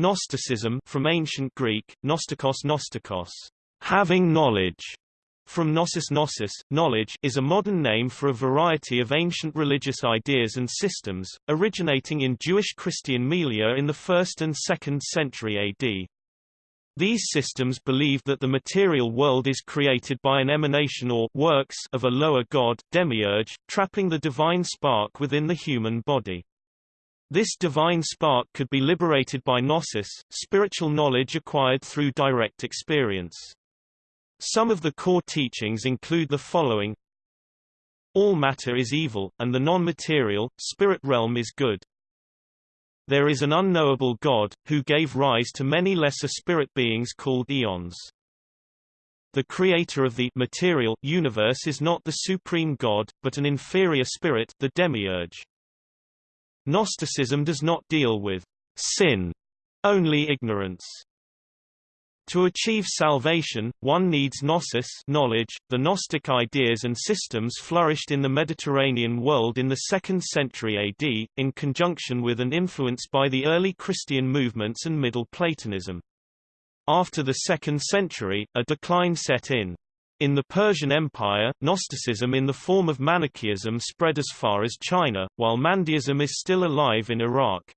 Gnosticism from ancient Greek, gnostikos gnostikos, having knowledge, from gnosis gnosis, knowledge is a modern name for a variety of ancient religious ideas and systems, originating in Jewish Christian milieu in the 1st and 2nd century AD. These systems believed that the material world is created by an emanation or works of a lower god, demiurge, trapping the divine spark within the human body. This divine spark could be liberated by gnosis, spiritual knowledge acquired through direct experience. Some of the core teachings include the following All matter is evil, and the non-material, spirit realm is good. There is an unknowable God, who gave rise to many lesser spirit beings called eons. The creator of the material universe is not the supreme God, but an inferior spirit the demiurge. Gnosticism does not deal with sin, only ignorance. To achieve salvation, one needs gnosis knowledge. .The Gnostic ideas and systems flourished in the Mediterranean world in the 2nd century AD, in conjunction with and influenced by the early Christian movements and Middle Platonism. After the 2nd century, a decline set in. In the Persian Empire, Gnosticism in the form of Manichaeism spread as far as China, while Mandaeism is still alive in Iraq.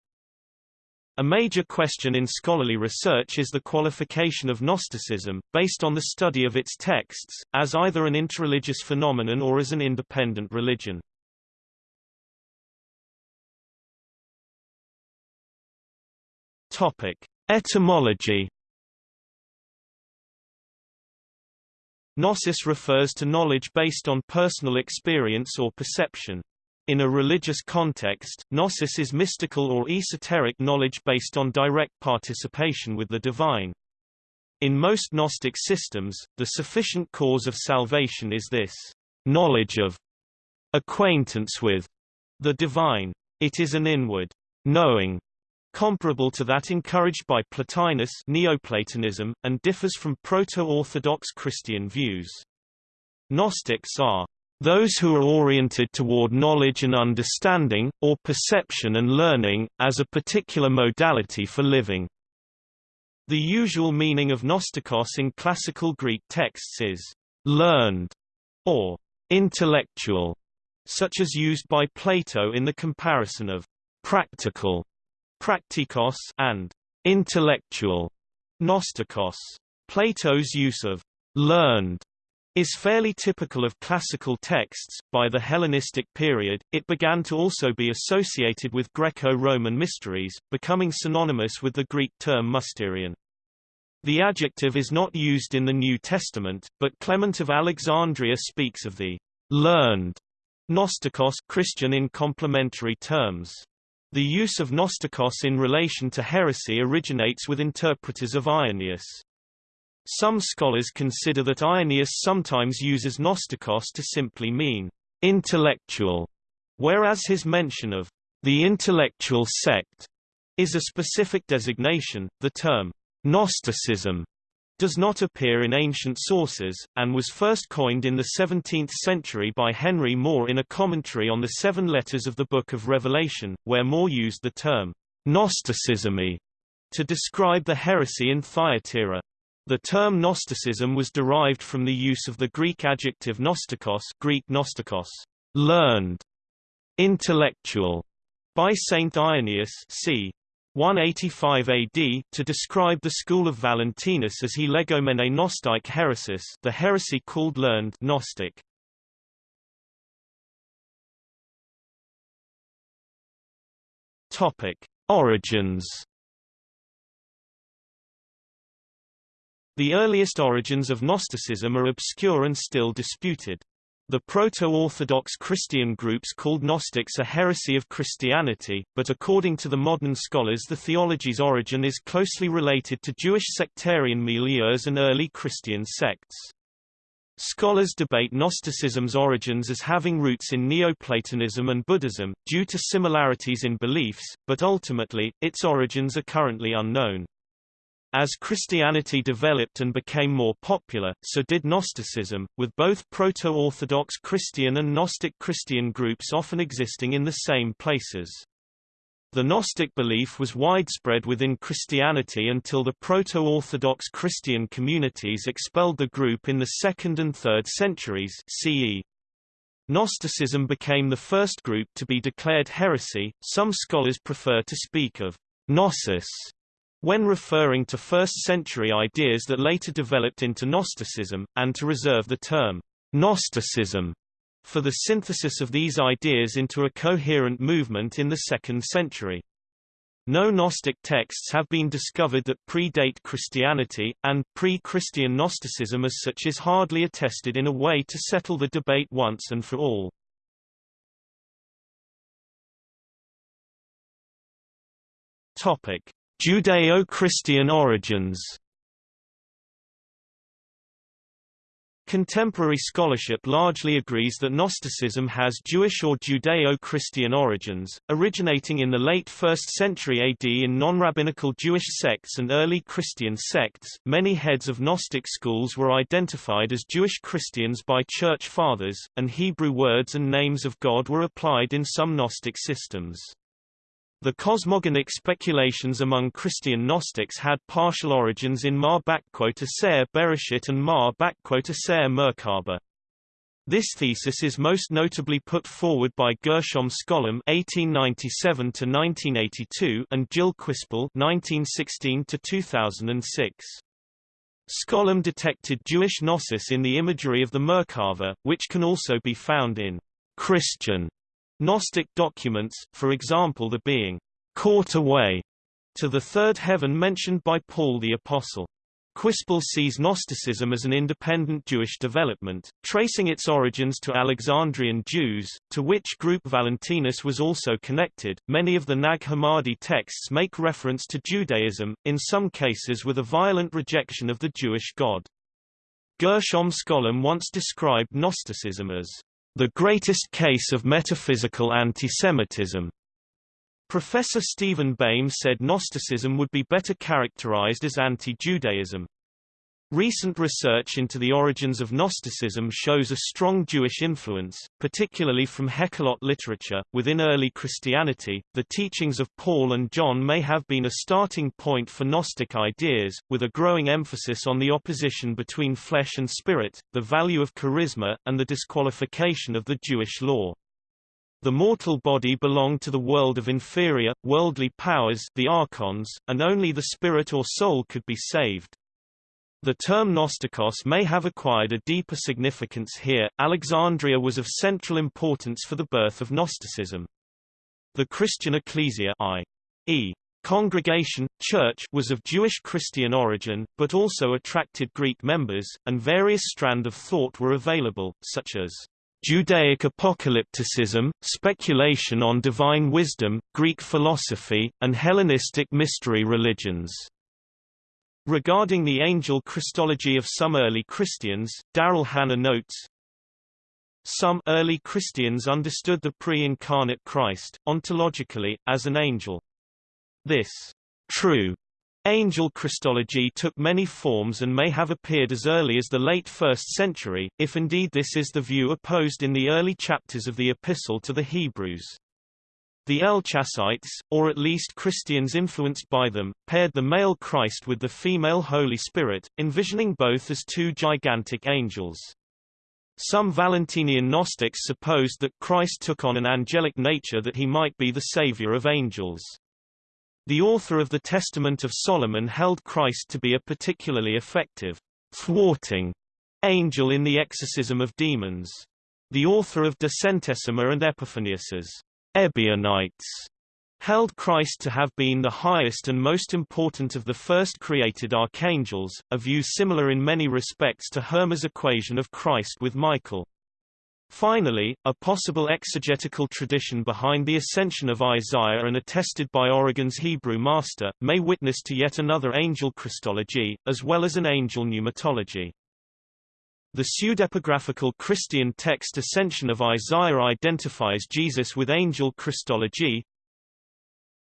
A major question in scholarly research is the qualification of Gnosticism, based on the study of its texts, as either an interreligious phenomenon or as an independent religion. Topic. Etymology Gnosis refers to knowledge based on personal experience or perception. In a religious context, gnosis is mystical or esoteric knowledge based on direct participation with the divine. In most Gnostic systems, the sufficient cause of salvation is this knowledge of, acquaintance with, the divine. It is an inward knowing comparable to that encouraged by Plotinus Neoplatonism, and differs from proto-Orthodox Christian views. Gnostics are those who are oriented toward knowledge and understanding, or perception and learning, as a particular modality for living. The usual meaning of gnostikos in classical Greek texts is learned or intellectual, such as used by Plato in the comparison of practical praktikos and intellectual gnostikos. Plato's use of learned is fairly typical of classical texts. By the Hellenistic period, it began to also be associated with Greco-Roman mysteries, becoming synonymous with the Greek term mysterion. The adjective is not used in the New Testament, but Clement of Alexandria speaks of the learned Gnostikos Christian in complementary terms. The use of Gnostikos in relation to heresy originates with interpreters of Irenaeus. Some scholars consider that Irenaeus sometimes uses Gnostikos to simply mean intellectual, whereas his mention of the intellectual sect is a specific designation. The term Gnosticism does not appear in ancient sources, and was first coined in the 17th century by Henry More in a commentary on the seven letters of the Book of Revelation, where More used the term Gnosticism to describe the heresy in Thyatira. The term Gnosticism was derived from the use of the Greek adjective gnostikos Greek gnostikos, learned, intellectual, by Saint Irenaeus c. 185 AD, to describe the school of Valentinus as he legomene gnostic heresis the heresy called learned Gnostic. Topic. Origins The earliest origins of Gnosticism are obscure and still disputed. The proto-Orthodox Christian groups called Gnostics a heresy of Christianity, but according to the modern scholars the theology's origin is closely related to Jewish sectarian milieus and early Christian sects. Scholars debate Gnosticism's origins as having roots in Neoplatonism and Buddhism, due to similarities in beliefs, but ultimately, its origins are currently unknown. As Christianity developed and became more popular, so did Gnosticism, with both Proto-Orthodox Christian and Gnostic Christian groups often existing in the same places. The Gnostic belief was widespread within Christianity until the Proto-Orthodox Christian communities expelled the group in the 2nd and 3rd centuries CE. Gnosticism became the first group to be declared heresy. Some scholars prefer to speak of gnosis when referring to first-century ideas that later developed into Gnosticism, and to reserve the term Gnosticism for the synthesis of these ideas into a coherent movement in the 2nd century. No Gnostic texts have been discovered that predate Christianity, and pre-Christian Gnosticism as such is hardly attested in a way to settle the debate once and for all. Judeo-Christian origins Contemporary scholarship largely agrees that Gnosticism has Jewish or Judeo-Christian origins, originating in the late 1st century AD in non-rabbinical Jewish sects and early Christian sects. Many heads of Gnostic schools were identified as Jewish Christians by church fathers, and Hebrew words and names of God were applied in some Gnostic systems. The cosmogonic speculations among Christian Gnostics had partial origins in Ma Aser Bereshit and Ma Aser Merkaba. This thesis is most notably put forward by Gershom Scholem (1897–1982) and Gilles Quispel (1916–2006). Scholem detected Jewish gnosis in the imagery of the Merkava, which can also be found in Christian Gnostic documents, for example the being caught away to the third heaven mentioned by Paul the Apostle. Quispel sees Gnosticism as an independent Jewish development, tracing its origins to Alexandrian Jews, to which group Valentinus was also connected. Many of the Nag Hammadi texts make reference to Judaism, in some cases with a violent rejection of the Jewish God. Gershom Scholem once described Gnosticism as the greatest case of metaphysical antisemitism. Professor Steven Bayme said Gnosticism would be better characterized as anti-Judaism. Recent research into the origins of Gnosticism shows a strong Jewish influence, particularly from Hekhalot literature. Within early Christianity, the teachings of Paul and John may have been a starting point for Gnostic ideas, with a growing emphasis on the opposition between flesh and spirit, the value of charisma, and the disqualification of the Jewish law. The mortal body belonged to the world of inferior, worldly powers the archons, and only the spirit or soul could be saved. The term Gnostikos may have acquired a deeper significance here. Alexandria was of central importance for the birth of Gnosticism. The Christian ecclesia i.e. congregation, church was of Jewish Christian origin, but also attracted Greek members, and various strand of thought were available, such as Judaic apocalypticism, speculation on divine wisdom, Greek philosophy, and Hellenistic mystery religions. Regarding the angel Christology of some early Christians, Darrell Hannah notes, Some early Christians understood the pre-incarnate Christ, ontologically, as an angel. This true Angel Christology took many forms and may have appeared as early as the late 1st century, if indeed this is the view opposed in the early chapters of the Epistle to the Hebrews. The Elchassites, or at least Christians influenced by them, paired the male Christ with the female Holy Spirit, envisioning both as two gigantic angels. Some Valentinian Gnostics supposed that Christ took on an angelic nature that he might be the savior of angels. The author of the Testament of Solomon held Christ to be a particularly effective, thwarting angel in the exorcism of demons. The author of De Centesima and Epiphanius's Ebionites held Christ to have been the highest and most important of the first created archangels, a view similar in many respects to Hermas' equation of Christ with Michael. Finally, a possible exegetical tradition behind the ascension of Isaiah and attested by Origen's Hebrew master, may witness to yet another angel Christology, as well as an angel pneumatology. The pseudepigraphical Christian text Ascension of Isaiah identifies Jesus with angel Christology.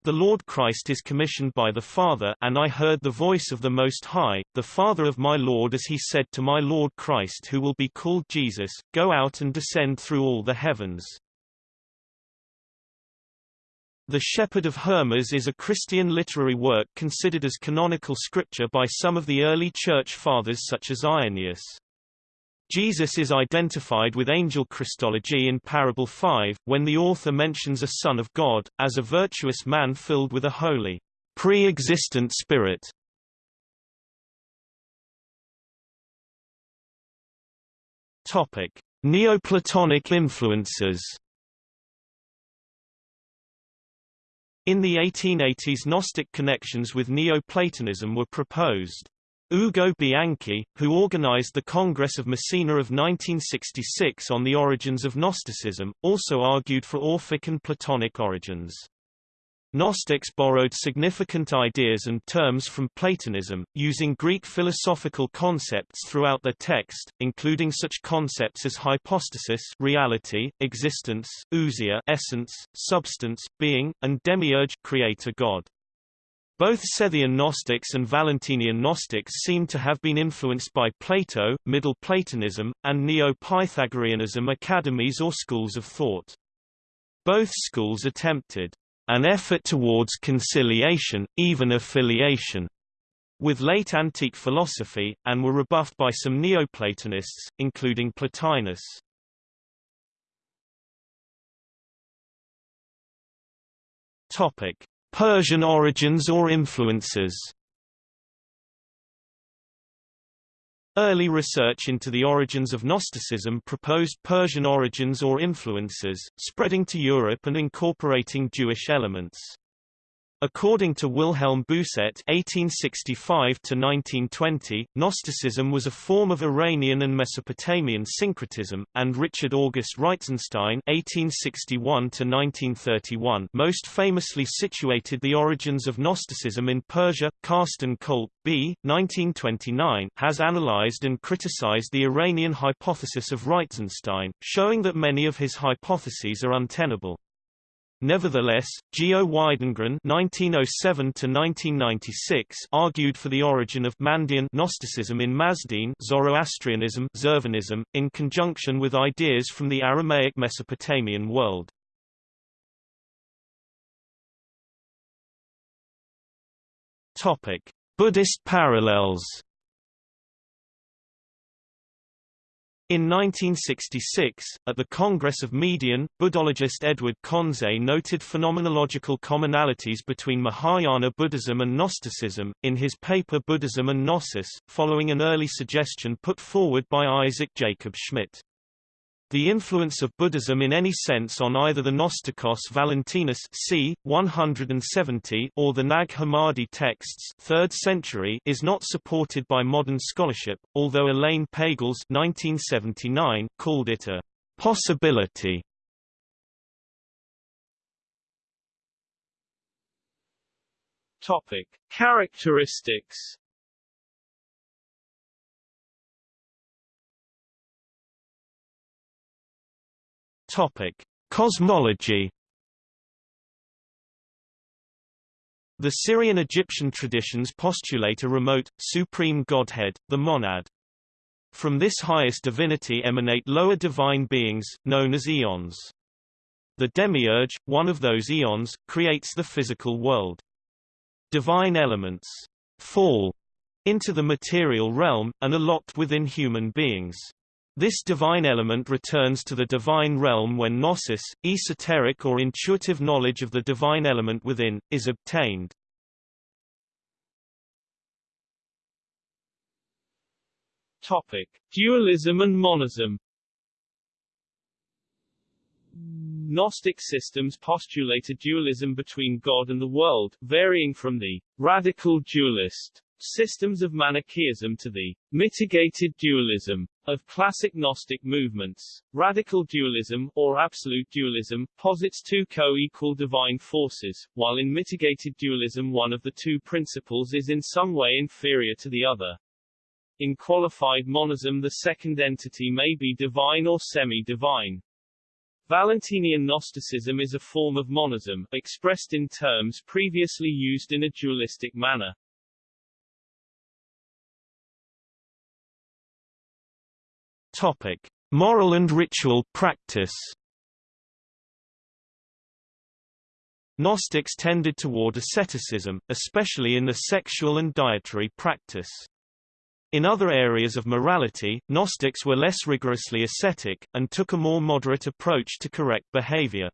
The Lord Christ is commissioned by the Father and I heard the voice of the Most High, the Father of my Lord as he said to my Lord Christ who will be called Jesus, Go out and descend through all the heavens. The Shepherd of Hermas is a Christian literary work considered as canonical scripture by some of the early Church Fathers such as Irenaeus. Jesus is identified with angel Christology in Parable 5, when the author mentions a Son of God, as a virtuous man filled with a holy, pre-existent spirit. Topic: Neoplatonic influences. In the 1880s Gnostic connections with Neoplatonism were proposed. Ugo Bianchi, who organized the Congress of Messina of 1966 on the origins of Gnosticism, also argued for Orphic and Platonic origins. Gnostics borrowed significant ideas and terms from Platonism, using Greek philosophical concepts throughout their text, including such concepts as hypostasis reality, existence, ousia essence, substance, being, and demiurge creator God. Both Sethian Gnostics and Valentinian Gnostics seem to have been influenced by Plato, Middle Platonism, and Neo-Pythagoreanism academies or schools of thought. Both schools attempted an effort towards conciliation, even affiliation, with late antique philosophy, and were rebuffed by some Neoplatonists, including Plotinus. Topic: Persian origins or influences. Early research into the origins of Gnosticism proposed Persian origins or influences, spreading to Europe and incorporating Jewish elements. According to Wilhelm Bousset (1865–1920), Gnosticism was a form of Iranian and Mesopotamian syncretism, and Richard August Reitzenstein (1861–1931) most famously situated the origins of Gnosticism in Persia. Carsten Colpe, B. 1929, has analyzed and criticized the Iranian hypothesis of Reitzenstein, showing that many of his hypotheses are untenable. Nevertheless, Geo Widengren (1907–1996) argued for the origin of Mandean Gnosticism in Mazdean Zoroastrianism, Zurvanism, in conjunction with ideas from the Aramaic Mesopotamian world. Topic: Buddhist parallels. In 1966, at the Congress of Messina, Buddhologist Edward Conze noted phenomenological commonalities between Mahayana Buddhism and Gnosticism, in his paper Buddhism and Gnosis, following an early suggestion put forward by Isaac Jacob Schmidt. The influence of Buddhism in any sense on either the Gnostikos Valentinus c. 170 or the Nag Hammadi texts 3rd century is not supported by modern scholarship, although Elaine Pagels 1979 called it a possibility. Topic: Characteristics Topic: Cosmology. The Syrian-Egyptian traditions postulate a remote, supreme godhead, the monad. From this highest divinity emanate lower divine beings, known as eons. The demiurge, one of those eons, creates the physical world. Divine elements fall into the material realm, and are locked within human beings. This divine element returns to the divine realm when gnosis, esoteric or intuitive knowledge of the divine element within, is obtained. Topic: Dualism and monism. Gnostic systems postulate a dualism between God and the world, varying from the radical dualist systems of Manichaeism to the mitigated dualism of classic Gnostic movements. Radical dualism, or absolute dualism, posits two co-equal divine forces, while in mitigated dualism one of the two principles is in some way inferior to the other. In qualified monism the second entity may be divine or semi-divine. Valentinian Gnosticism is a form of monism, expressed in terms previously used in a dualistic manner. Topic: Moral and ritual practice. Gnostics tended toward asceticism, especially in the sexual and dietary practice. In other areas of morality, Gnostics were less rigorously ascetic, and took a more moderate approach to correct behavior.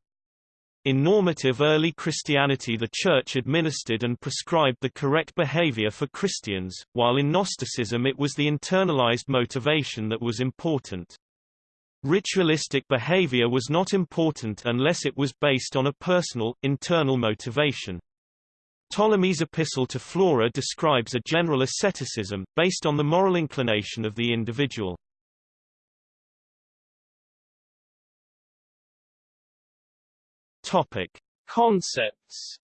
In normative early Christianity the Church administered and prescribed the correct behavior for Christians, while in Gnosticism it was the internalized motivation that was important. Ritualistic behavior was not important unless it was based on a personal, internal motivation. Ptolemy's epistle to Flora describes a general asceticism, based on the moral inclination of the individual. Topic: Concepts.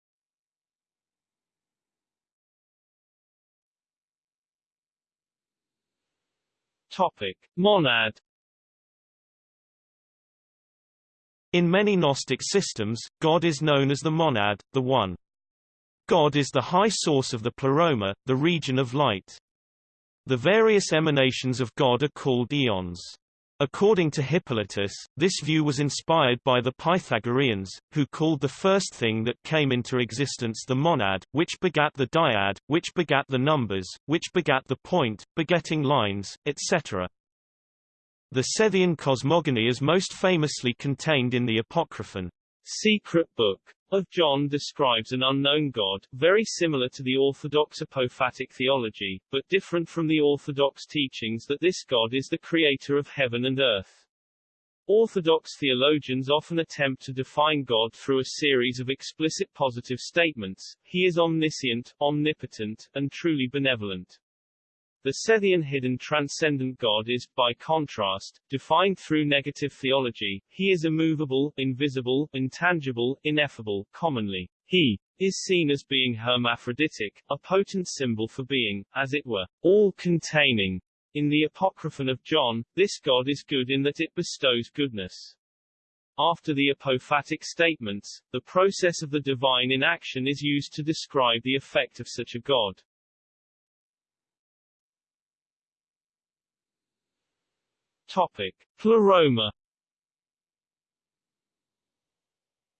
Topic: Monad. In many Gnostic systems, God is known as the monad, the one. God is the high source of the pleroma, the region of light. The various emanations of God are called eons. According to Hippolytus, this view was inspired by the Pythagoreans, who called the first thing that came into existence the monad, which begat the dyad, which begat the numbers, which begat the point, begetting lines, etc. The Sethian cosmogony is most famously contained in the Apocryphon, secret book of John describes an unknown God, very similar to the Orthodox apophatic theology, but different from the Orthodox teachings that this God is the creator of heaven and earth. Orthodox theologians often attempt to define God through a series of explicit positive statements, he is omniscient, omnipotent, and truly benevolent. The Sethian hidden transcendent God is, by contrast, defined through negative theology. He is immovable, invisible, intangible, ineffable. Commonly, he is seen as being hermaphroditic, a potent symbol for being, as it were, all-containing. In the Apocryphon of John, this God is good in that it bestows goodness. After the apophatic statements, the process of the divine in action is used to describe the effect of such a God. Topic: Pleroma.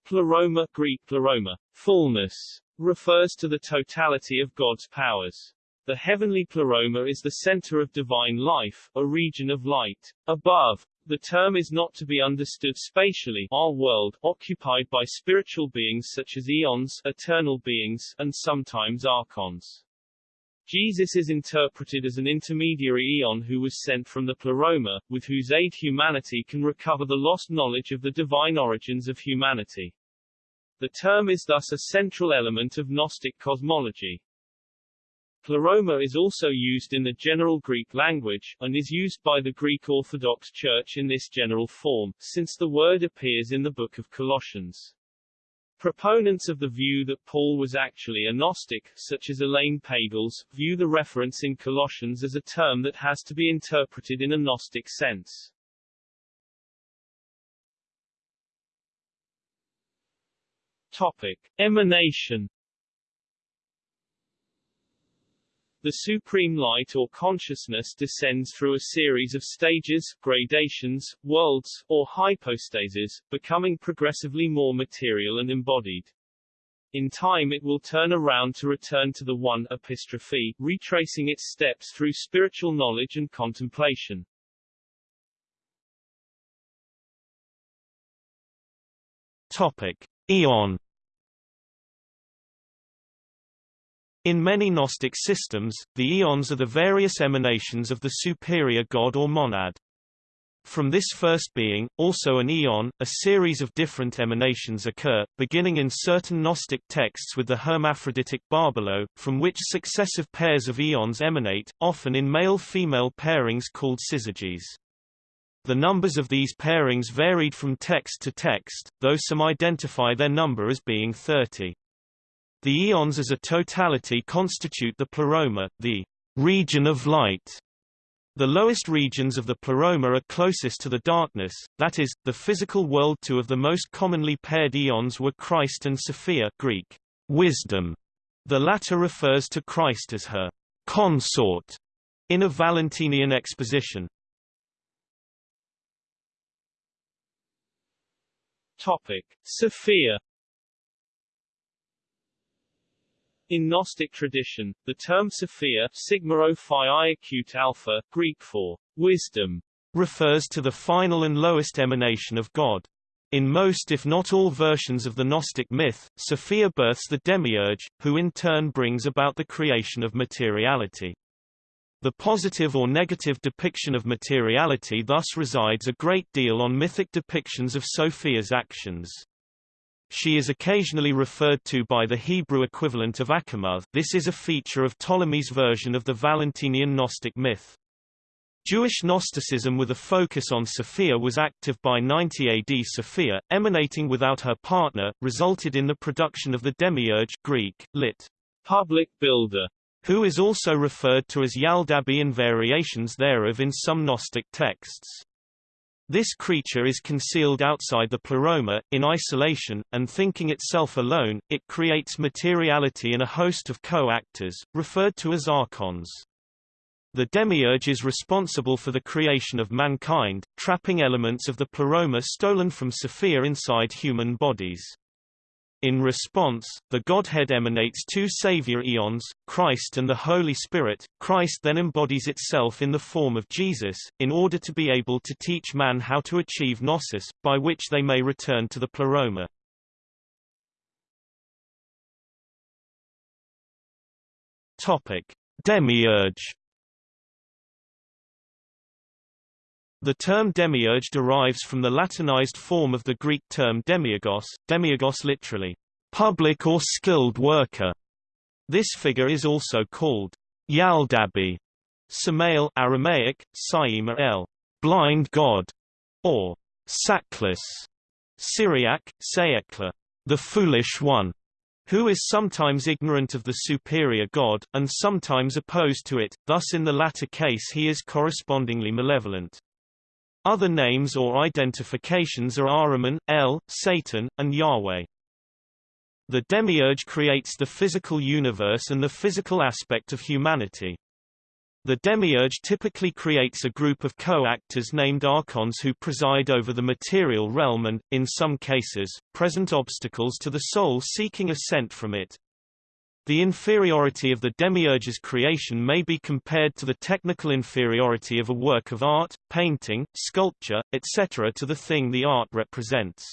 Pleroma Greek pleroma, fullness, refers to the totality of God's powers. The heavenly pleroma is the center of divine life, a region of light. Above, the term is not to be understood spatially, our world, occupied by spiritual beings such as eons, eternal beings, and sometimes archons. Jesus is interpreted as an intermediary eon who was sent from the pleroma, with whose aid humanity can recover the lost knowledge of the divine origins of humanity. The term is thus a central element of Gnostic cosmology. Pleroma is also used in the general Greek language, and is used by the Greek Orthodox Church in this general form, since the word appears in the Book of Colossians. Proponents of the view that Paul was actually a Gnostic, such as Elaine Pagels, view the reference in Colossians as a term that has to be interpreted in a Gnostic sense. Topic. Emanation The supreme light or consciousness descends through a series of stages, gradations, worlds, or hypostases, becoming progressively more material and embodied. In time it will turn around to return to the One epistrophe, retracing its steps through spiritual knowledge and contemplation. Topic. Eon In many Gnostic systems, the eons are the various emanations of the superior god or monad. From this first being, also an eon, a series of different emanations occur, beginning in certain Gnostic texts with the hermaphroditic barbelo, from which successive pairs of eons emanate, often in male-female pairings called syzygies. The numbers of these pairings varied from text to text, though some identify their number as being 30. The eons as a totality constitute the pleroma, the region of light. The lowest regions of the pleroma are closest to the darkness, that is, the physical world. Two of the most commonly paired eons were Christ and Sophia Greek, wisdom. The latter refers to Christ as her consort in a Valentinian exposition. Topic: Sophia In Gnostic tradition, the term Sophia sigma phi acute alpha, Greek for wisdom, refers to the final and lowest emanation of God. In most if not all versions of the Gnostic myth, Sophia births the demiurge, who in turn brings about the creation of materiality. The positive or negative depiction of materiality thus resides a great deal on mythic depictions of Sophia's actions. She is occasionally referred to by the Hebrew equivalent of Achamoth this is a feature of Ptolemy's version of the Valentinian Gnostic myth. Jewish Gnosticism with a focus on Sophia was active by 90 AD Sophia, emanating without her partner, resulted in the production of the demiurge Greek, lit. public builder, who is also referred to as Yaldabaoth and variations thereof in some Gnostic texts. This creature is concealed outside the pleroma, in isolation, and thinking itself alone, it creates materiality in a host of co-actors, referred to as archons. The demiurge is responsible for the creation of mankind, trapping elements of the pleroma stolen from Sophia inside human bodies. In response, the Godhead emanates two savior eons, Christ and the Holy Spirit. Christ then embodies itself in the form of Jesus, in order to be able to teach man how to achieve gnosis, by which they may return to the pleroma. Topic: Demiurge The term demiurge derives from the Latinized form of the Greek term demiurgos, demiurgos literally, public or skilled worker. This figure is also called Yaldabaoth, Samael Aramaic, Saima el, blind god, or Saklis, Syriac, Sayekla, the foolish one, who is sometimes ignorant of the superior god, and sometimes opposed to it, thus in the latter case he is correspondingly malevolent. Other names or identifications are Ahriman, El, Satan, and Yahweh. The demiurge creates the physical universe and the physical aspect of humanity. The demiurge typically creates a group of co-actors named archons who preside over the material realm and, in some cases, present obstacles to the soul seeking ascent from it. The inferiority of the demiurge's creation may be compared to the technical inferiority of a work of art, painting, sculpture, etc. to the thing the art represents.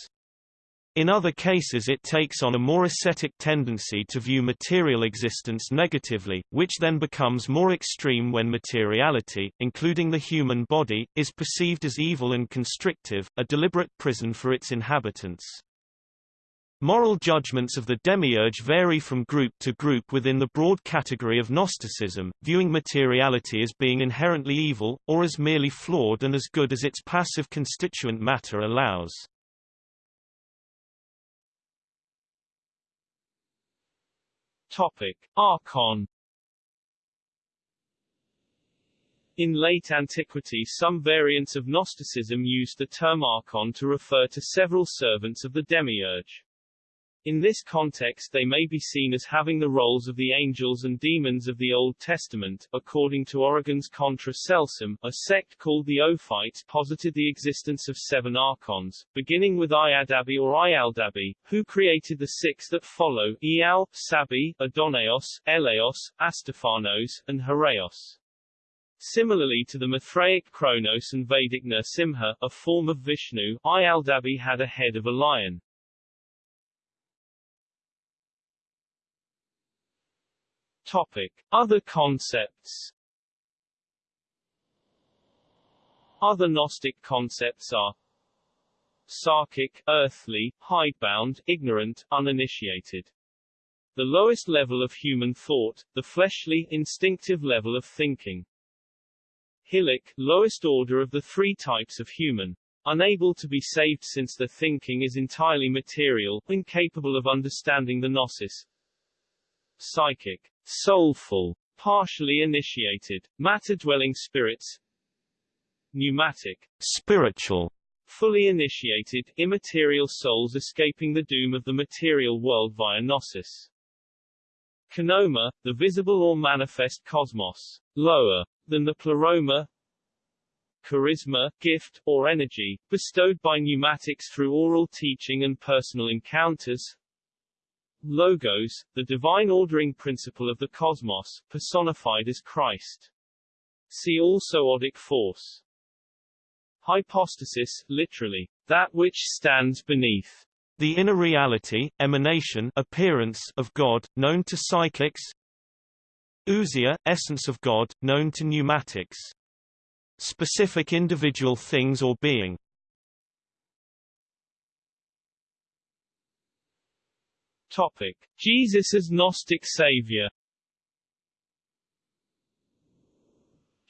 In other cases it takes on a more ascetic tendency to view material existence negatively, which then becomes more extreme when materiality, including the human body, is perceived as evil and constrictive, a deliberate prison for its inhabitants. Moral judgments of the demiurge vary from group to group within the broad category of Gnosticism, viewing materiality as being inherently evil, or as merely flawed and as good as its passive constituent matter allows. Topic. Archon In late antiquity some variants of Gnosticism used the term archon to refer to several servants of the demiurge. In this context they may be seen as having the roles of the angels and demons of the Old Testament. According to Origen's Contra Celsum, a sect called the Ophites posited the existence of seven archons, beginning with Iadabi or Ialdabi, who created the six that follow, Ial, Sabi, Eleos, Astephanos, and Hiereos. Similarly to the Mithraic Kronos and Vedic Nrsimha, a form of Vishnu, Ialdabi had a head of a lion. Topic. Other concepts Other Gnostic concepts are Sarkic, earthly, hidebound, ignorant, uninitiated. The lowest level of human thought, the fleshly, instinctive level of thinking. Hylic, lowest order of the three types of human. Unable to be saved since the thinking is entirely material, incapable of understanding the gnosis. Psychic, soulful, partially initiated, matter-dwelling spirits. Pneumatic, spiritual, fully initiated, immaterial souls escaping the doom of the material world via gnosis. Kenoma, the visible or manifest cosmos, lower than the pleroma, charisma, gift, or energy, bestowed by pneumatics through oral teaching and personal encounters, Logos, the divine ordering principle of the cosmos, personified as Christ. See also odic force. Hypostasis, literally, that which stands beneath. The inner reality, emanation appearance of God, known to psychics Ousia, essence of God, known to pneumatics. Specific individual things or being. Topic. Jesus as Gnostic Savior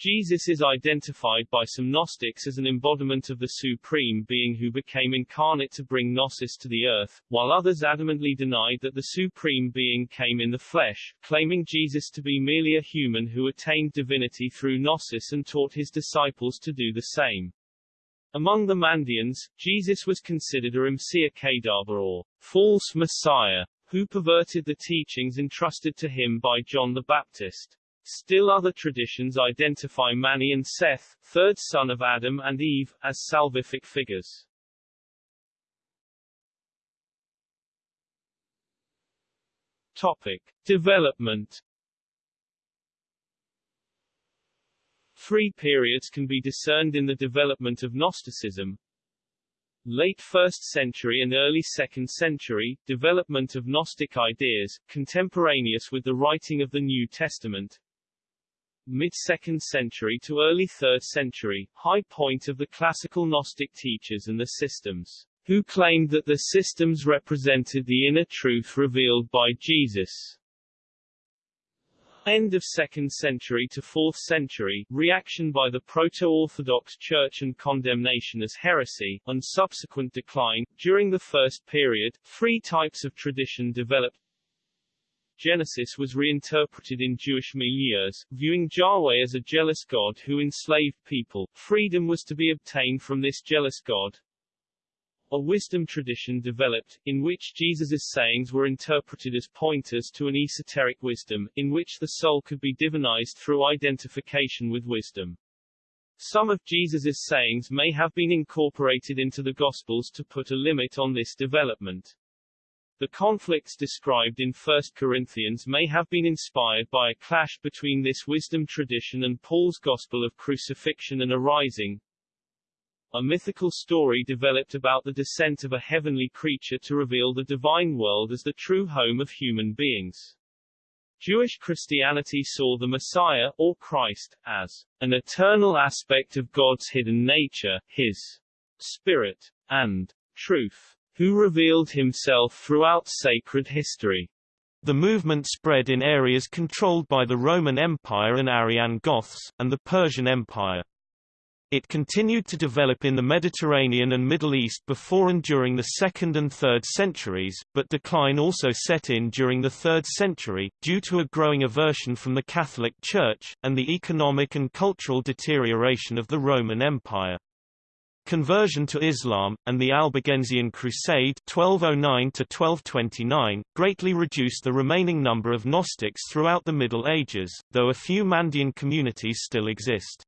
Jesus is identified by some Gnostics as an embodiment of the Supreme Being who became incarnate to bring Gnosis to the earth, while others adamantly denied that the Supreme Being came in the flesh, claiming Jesus to be merely a human who attained divinity through Gnosis and taught his disciples to do the same. Among the Mandeans, Jesus was considered a Messiah Kadaba or false Messiah, who perverted the teachings entrusted to him by John the Baptist. Still other traditions identify Mani and Seth, third son of Adam and Eve, as salvific figures. Topic. Development Three periods can be discerned in the development of Gnosticism. Late 1st century and early 2nd century, development of Gnostic ideas, contemporaneous with the writing of the New Testament mid-2nd century to early 3rd century, high point of the classical Gnostic teachers and the systems, who claimed that the systems represented the inner truth revealed by Jesus. End of 2nd century to 4th century, reaction by the Proto-Orthodox Church and condemnation as heresy, and subsequent decline. During the first period, three types of tradition developed Genesis was reinterpreted in Jewish milieus, viewing Yahweh as a jealous God who enslaved people. Freedom was to be obtained from this jealous God. A wisdom tradition developed, in which Jesus' sayings were interpreted as pointers to an esoteric wisdom, in which the soul could be divinized through identification with wisdom. Some of Jesus' sayings may have been incorporated into the Gospels to put a limit on this development. The conflicts described in 1 Corinthians may have been inspired by a clash between this wisdom tradition and Paul's gospel of crucifixion and arising. A mythical story developed about the descent of a heavenly creature to reveal the divine world as the true home of human beings. Jewish Christianity saw the Messiah, or Christ, as an eternal aspect of God's hidden nature, his spirit, and truth who revealed himself throughout sacred history. The movement spread in areas controlled by the Roman Empire and Arian Goths, and the Persian Empire. It continued to develop in the Mediterranean and Middle East before and during the 2nd and 3rd centuries, but decline also set in during the 3rd century, due to a growing aversion from the Catholic Church, and the economic and cultural deterioration of the Roman Empire. Conversion to Islam, and the Albigensian Crusade 1209 greatly reduced the remaining number of Gnostics throughout the Middle Ages, though a few Mandean communities still exist.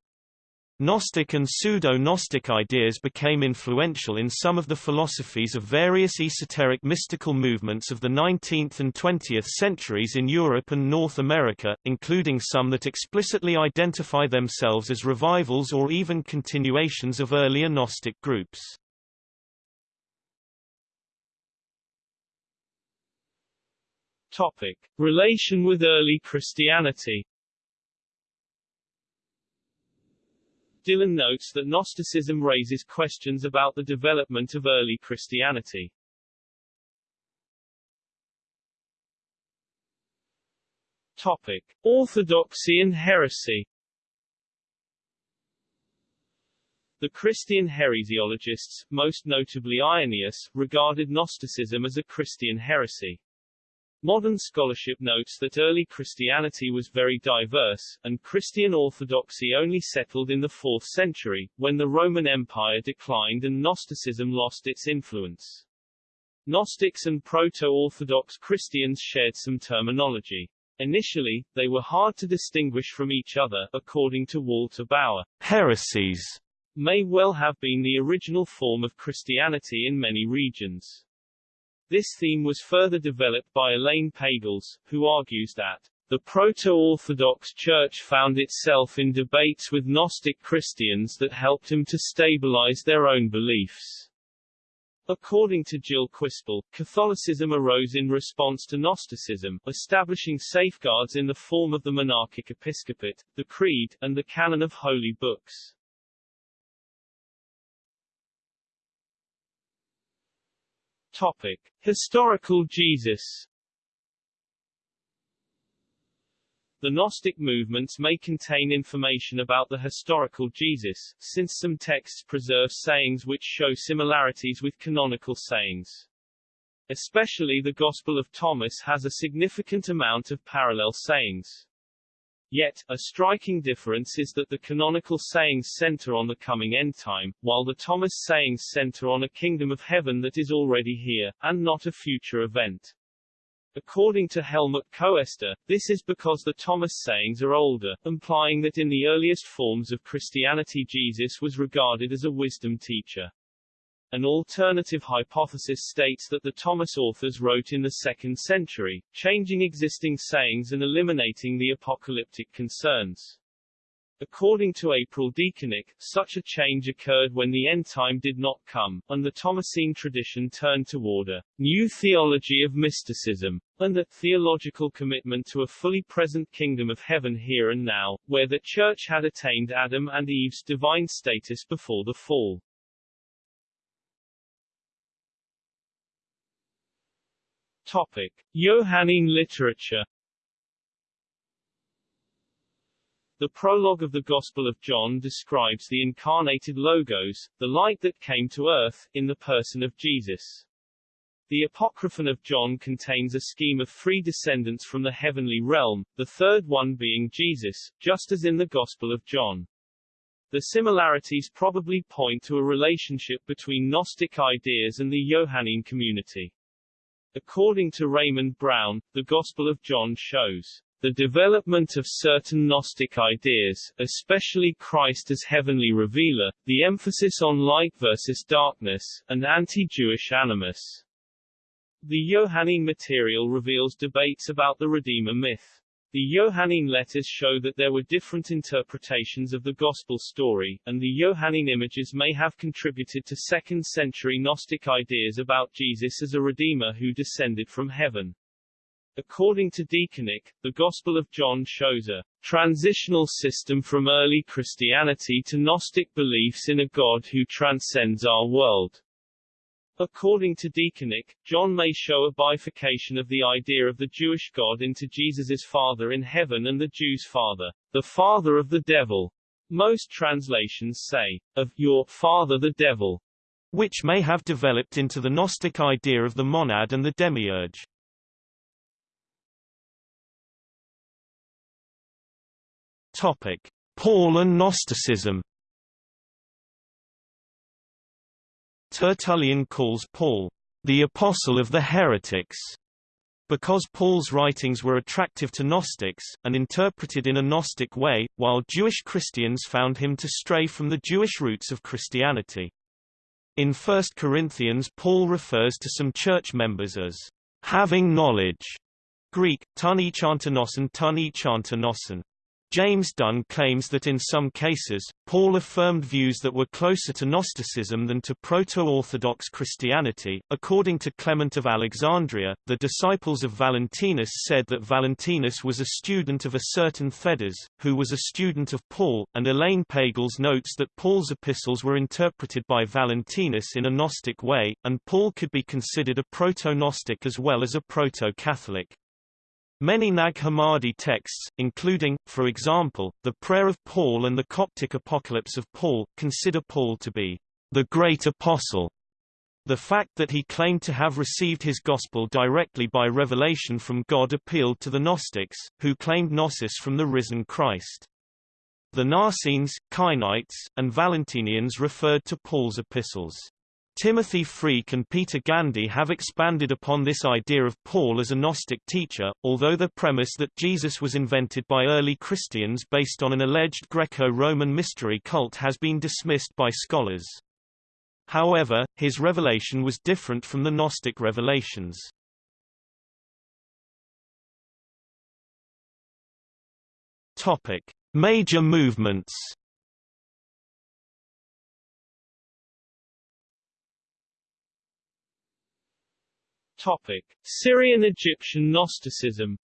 Gnostic and pseudo-Gnostic ideas became influential in some of the philosophies of various esoteric mystical movements of the 19th and 20th centuries in Europe and North America, including some that explicitly identify themselves as revivals or even continuations of earlier Gnostic groups. Topic. Relation with early Christianity Dillon notes that Gnosticism raises questions about the development of early Christianity. Topic. Orthodoxy and heresy The Christian heresiologists, most notably Irenaeus, regarded Gnosticism as a Christian heresy. Modern scholarship notes that early Christianity was very diverse, and Christian orthodoxy only settled in the 4th century, when the Roman Empire declined and Gnosticism lost its influence. Gnostics and Proto-Orthodox Christians shared some terminology. Initially, they were hard to distinguish from each other, according to Walter Bauer. Heresies may well have been the original form of Christianity in many regions. This theme was further developed by Elaine Pagels, who argues that the Proto-Orthodox Church found itself in debates with Gnostic Christians that helped him to stabilize their own beliefs. According to Gilles Quispel, Catholicism arose in response to Gnosticism, establishing safeguards in the form of the monarchic episcopate, the creed, and the canon of holy books. Topic. Historical Jesus The Gnostic movements may contain information about the historical Jesus, since some texts preserve sayings which show similarities with canonical sayings. Especially the Gospel of Thomas has a significant amount of parallel sayings. Yet, a striking difference is that the canonical sayings center on the coming end time, while the Thomas sayings center on a kingdom of heaven that is already here, and not a future event. According to Helmut Koester, this is because the Thomas sayings are older, implying that in the earliest forms of Christianity Jesus was regarded as a wisdom teacher. An alternative hypothesis states that the Thomas authors wrote in the 2nd century, changing existing sayings and eliminating the apocalyptic concerns. According to April DeConick, such a change occurred when the end time did not come, and the Thomasine tradition turned toward a new theology of mysticism, and a theological commitment to a fully present kingdom of heaven here and now, where the Church had attained Adam and Eve's divine status before the fall. Topic. Johannine literature The prologue of the Gospel of John describes the incarnated Logos, the light that came to earth, in the person of Jesus. The Apocryphon of John contains a scheme of three descendants from the heavenly realm, the third one being Jesus, just as in the Gospel of John. The similarities probably point to a relationship between Gnostic ideas and the Johannine community. According to Raymond Brown, the Gospel of John shows the development of certain Gnostic ideas, especially Christ as heavenly revealer, the emphasis on light versus darkness, and anti-Jewish animus. The Johannine material reveals debates about the Redeemer myth. The Johannine letters show that there were different interpretations of the Gospel story, and the Johannine images may have contributed to 2nd century Gnostic ideas about Jesus as a Redeemer who descended from heaven. According to DeConick, the Gospel of John shows a transitional system from early Christianity to Gnostic beliefs in a God who transcends our world. According to DeConick, John may show a bifurcation of the idea of the Jewish God into Jesus's Father in heaven and the Jews' Father, the Father of the Devil. Most translations say, of your Father the Devil, which may have developed into the Gnostic idea of the monad and the demiurge. Topic: Paul and Gnosticism Tertullian calls Paul, the apostle of the heretics, because Paul's writings were attractive to Gnostics, and interpreted in a Gnostic way, while Jewish Christians found him to stray from the Jewish roots of Christianity. In 1 Corinthians Paul refers to some church members as having knowledge, Greek, tun echantonoson tun James Dunn claims that in some cases, Paul affirmed views that were closer to Gnosticism than to Proto-Orthodox Christianity. According to Clement of Alexandria, the disciples of Valentinus said that Valentinus was a student of a certain Theudas, who was a student of Paul, and Elaine Pagels notes that Paul's epistles were interpreted by Valentinus in a Gnostic way, and Paul could be considered a proto-Gnostic as well as a proto-Catholic. Many Nag Hammadi texts, including, for example, the Prayer of Paul and the Coptic Apocalypse of Paul, consider Paul to be the great apostle. The fact that he claimed to have received his gospel directly by revelation from God appealed to the Gnostics, who claimed gnosis from the risen Christ. The Naassenes, Cainites, and Valentinians referred to Paul's epistles Timothy Freke and Peter Gandy have expanded upon this idea of Paul as a Gnostic teacher, although the premise that Jesus was invented by early Christians based on an alleged Greco-Roman mystery cult has been dismissed by scholars. However, his revelation was different from the Gnostic revelations. Topic: Major movements. Topic: Syrian Egyptian Gnosticism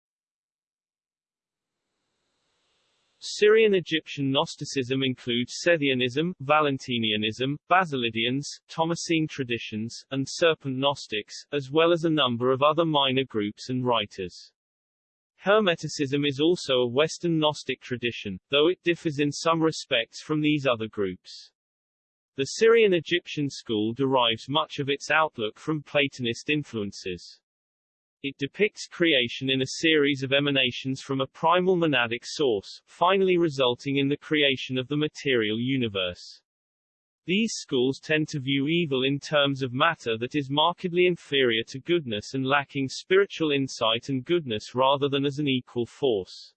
Syrian Egyptian Gnosticism includes Sethianism, Valentinianism, Basilidians, Thomasine traditions, and Serpent Gnostics, as well as a number of other minor groups and writers. Hermeticism is also a Western Gnostic tradition, though it differs in some respects from these other groups. The Syrian Egyptian school derives much of its outlook from Platonist influences. It depicts creation in a series of emanations from a primal monadic source, finally resulting in the creation of the material universe. These schools tend to view evil in terms of matter that is markedly inferior to goodness and lacking spiritual insight and goodness rather than as an equal force.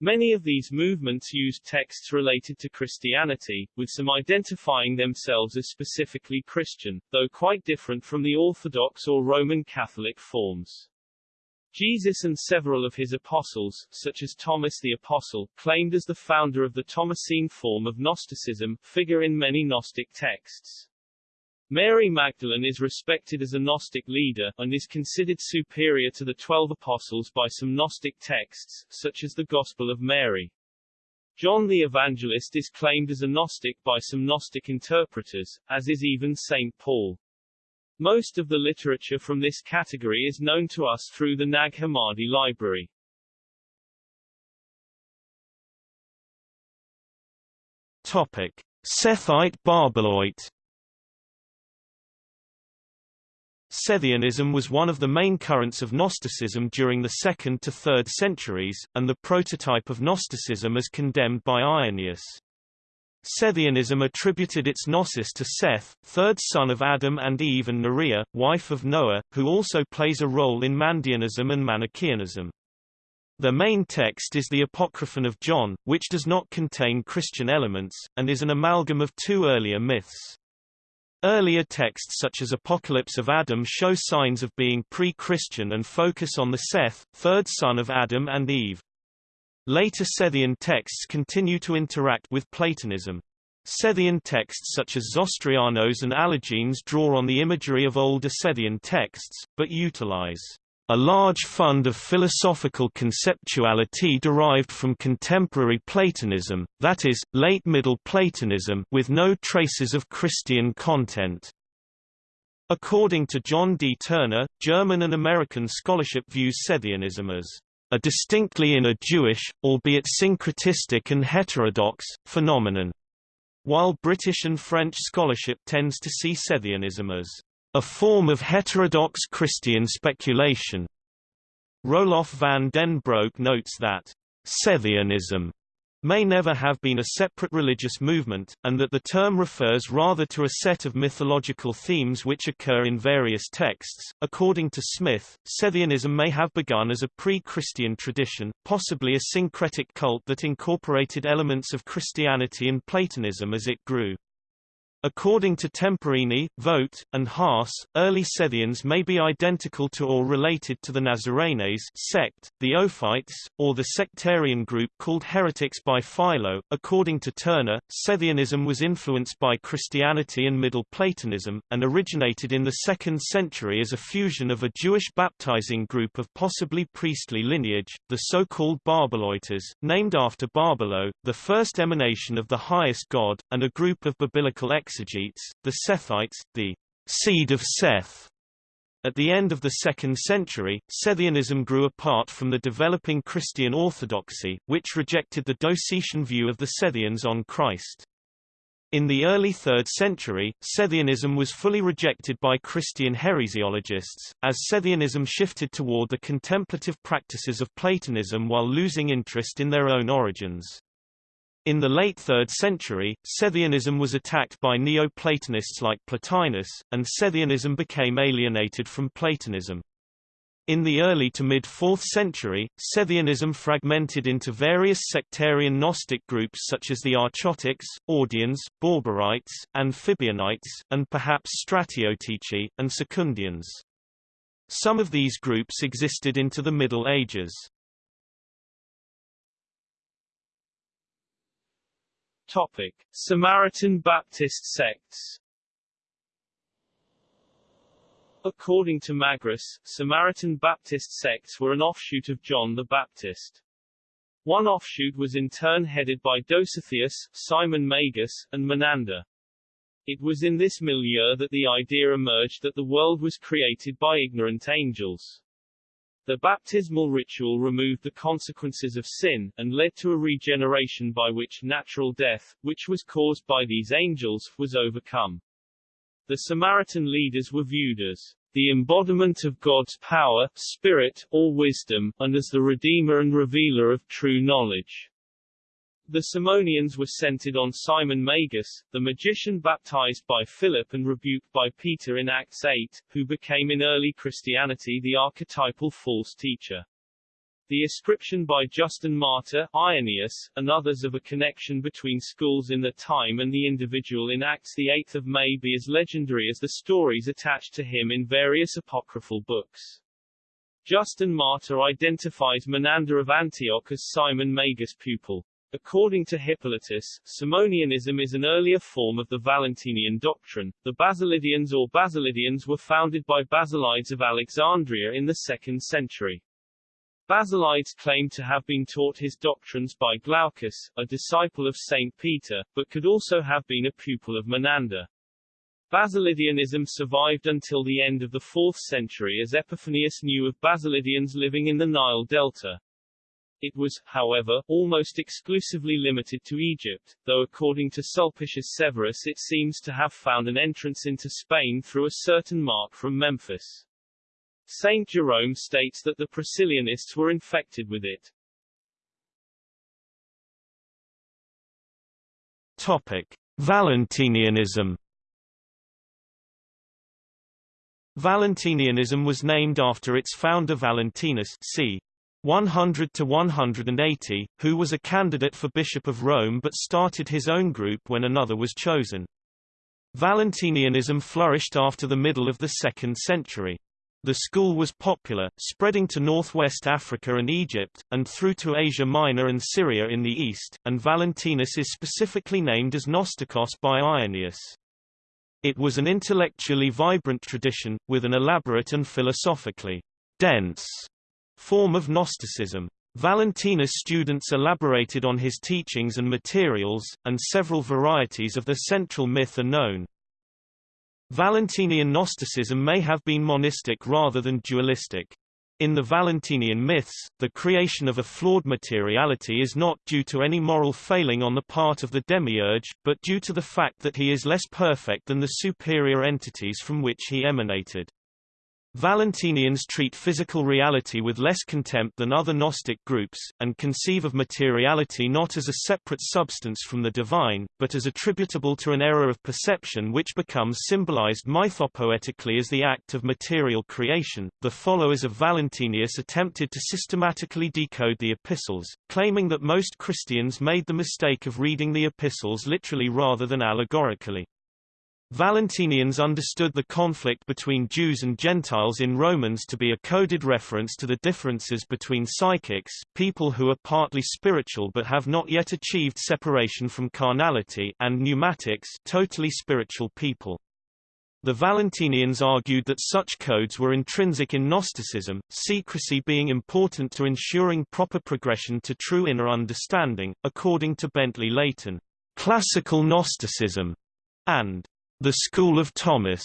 Many of these movements use texts related to Christianity, with some identifying themselves as specifically Christian, though quite different from the Orthodox or Roman Catholic forms. Jesus and several of his apostles, such as Thomas the Apostle, claimed as the founder of the Thomasine form of Gnosticism, figure in many Gnostic texts. Mary Magdalene is respected as a Gnostic leader, and is considered superior to the Twelve Apostles by some Gnostic texts, such as the Gospel of Mary. John the Evangelist is claimed as a Gnostic by some Gnostic interpreters, as is even St. Paul. Most of the literature from this category is known to us through the Nag Hammadi library. Topic. Sethite Barbeloite Sethianism was one of the main currents of Gnosticism during the 2nd to 3rd centuries, and the prototype of Gnosticism as condemned by Irenaeus. Sethianism attributed its gnosis to Seth, third son of Adam and Eve and Norea, wife of Noah, who also plays a role in Mandeanism and Manichaeanism. The main text is the Apocryphon of John, which does not contain Christian elements, and is an amalgam of two earlier myths. Earlier texts such as Apocalypse of Adam show signs of being pre-Christian and focus on the Seth, third son of Adam and Eve. Later Sethian texts continue to interact with Platonism. Sethian texts such as Zostrianos and Allogenes draw on the imagery of older Sethian texts, but utilize a large fund of philosophical conceptuality derived from contemporary Platonism, that is, late Middle Platonism with no traces of Christian content. According to John D. Turner, German and American scholarship views Sethianism as a distinctly inner Jewish, albeit syncretistic and heterodox, phenomenon, while British and French scholarship tends to see Sethianism as a form of heterodox Christian speculation. Roelof van den Broek notes that Sethianism may never have been a separate religious movement, and that the term refers rather to a set of mythological themes which occur in various texts. According to Smith, Sethianism may have begun as a pre-Christian tradition, possibly a syncretic cult that incorporated elements of Christianity and Platonism as it grew. According to Temporini, Vogt, and Haas, early Sethians may be identical to or related to the Nazarenes sect, the Ophites, or the sectarian group called heretics by Philo. According to Turner, Sethianism was influenced by Christianity and Middle Platonism, and originated in the 2nd century as a fusion of a Jewish baptizing group of possibly priestly lineage, the so-called Barbeloites, named after Barbelo, the first emanation of the highest god, and a group of biblical ex exegetes, the Sethites, the seed of Seth. At the end of the 2nd century, Sethianism grew apart from the developing Christian orthodoxy, which rejected the Docetian view of the Sethians on Christ. In the early 3rd century, Sethianism was fully rejected by Christian heresiologists, as Sethianism shifted toward the contemplative practices of Platonism while losing interest in their own origins. In the late 3rd century, Sethianism was attacked by Neo-Platonists like Plotinus, and Sethianism became alienated from Platonism. In the early to mid-4th century, Sethianism fragmented into various sectarian Gnostic groups such as the Archontics, Audians, Borborites, Amphibionites, and perhaps Stratiotici, and Secundians. Some of these groups existed into the Middle Ages. Topic: Samaritan Baptist sects. According to Magris, Samaritan Baptist sects were an offshoot of John the Baptist. One offshoot was in turn headed by Dositheus, Simon Magus, and Menander. It was in this milieu that the idea emerged that the world was created by ignorant angels. The baptismal ritual removed the consequences of sin, and led to a regeneration by which natural death, which was caused by these angels, was overcome. The Samaritan leaders were viewed as the embodiment of God's power, spirit, or wisdom, and as the redeemer and revealer of true knowledge. The Simonians were centered on Simon Magus, the magician baptized by Philip and rebuked by Peter in Acts 8, who became in early Christianity the archetypal false teacher. The ascription by Justin Martyr, Irenaeus, and others of a connection between schools in the time and the individual in Acts 8 may be as legendary as the stories attached to him in various apocryphal books. Justin Martyr identifies Menander of Antioch as Simon Magus' pupil. According to Hippolytus, Simonianism is an earlier form of the Valentinian doctrine. The Basilidians or Basilidians were founded by Basilides of Alexandria in the 2nd century. Basilides claimed to have been taught his doctrines by Glaucus, a disciple of Saint Peter, but could also have been a pupil of Menander. Basilidianism survived until the end of the 4th century as Epiphanius knew of Basilidians living in the Nile Delta. It was, however, almost exclusively limited to Egypt, though according to Sulpicius Severus it seems to have found an entrance into Spain through a certain mark from Memphis. Saint Jerome states that the Priscillianists were infected with it. Topic: Valentinianism. Valentinianism was named after its founder Valentinus c. 100 to 180, who was a candidate for Bishop of Rome but started his own group when another was chosen. Valentinianism flourished after the middle of the 2nd century. The school was popular, spreading to northwest Africa and Egypt, and through to Asia Minor and Syria in the east, and Valentinus is specifically named as Gnostikos by Irenaeus. It was an intellectually vibrant tradition, with an elaborate and philosophically dense form of Gnosticism. Valentinus students elaborated on his teachings and materials, and several varieties of the central myth are known. Valentinian Gnosticism may have been monistic rather than dualistic. In the Valentinian myths, the creation of a flawed materiality is not due to any moral failing on the part of the demiurge, but due to the fact that he is less perfect than the superior entities from which he emanated. Valentinians treat physical reality with less contempt than other Gnostic groups, and conceive of materiality not as a separate substance from the divine, but as attributable to an error of perception which becomes symbolized mythopoetically as the act of material creation. The followers of Valentinus attempted to systematically decode the epistles, claiming that most Christians made the mistake of reading the epistles literally rather than allegorically. Valentinians understood the conflict between Jews and Gentiles in Romans to be a coded reference to the differences between psychics people who are partly spiritual but have not yet achieved separation from carnality and pneumatics totally spiritual people. The Valentinians argued that such codes were intrinsic in Gnosticism, secrecy being important to ensuring proper progression to true inner understanding, according to Bentley Layton. Classical Gnosticism and the School of Thomas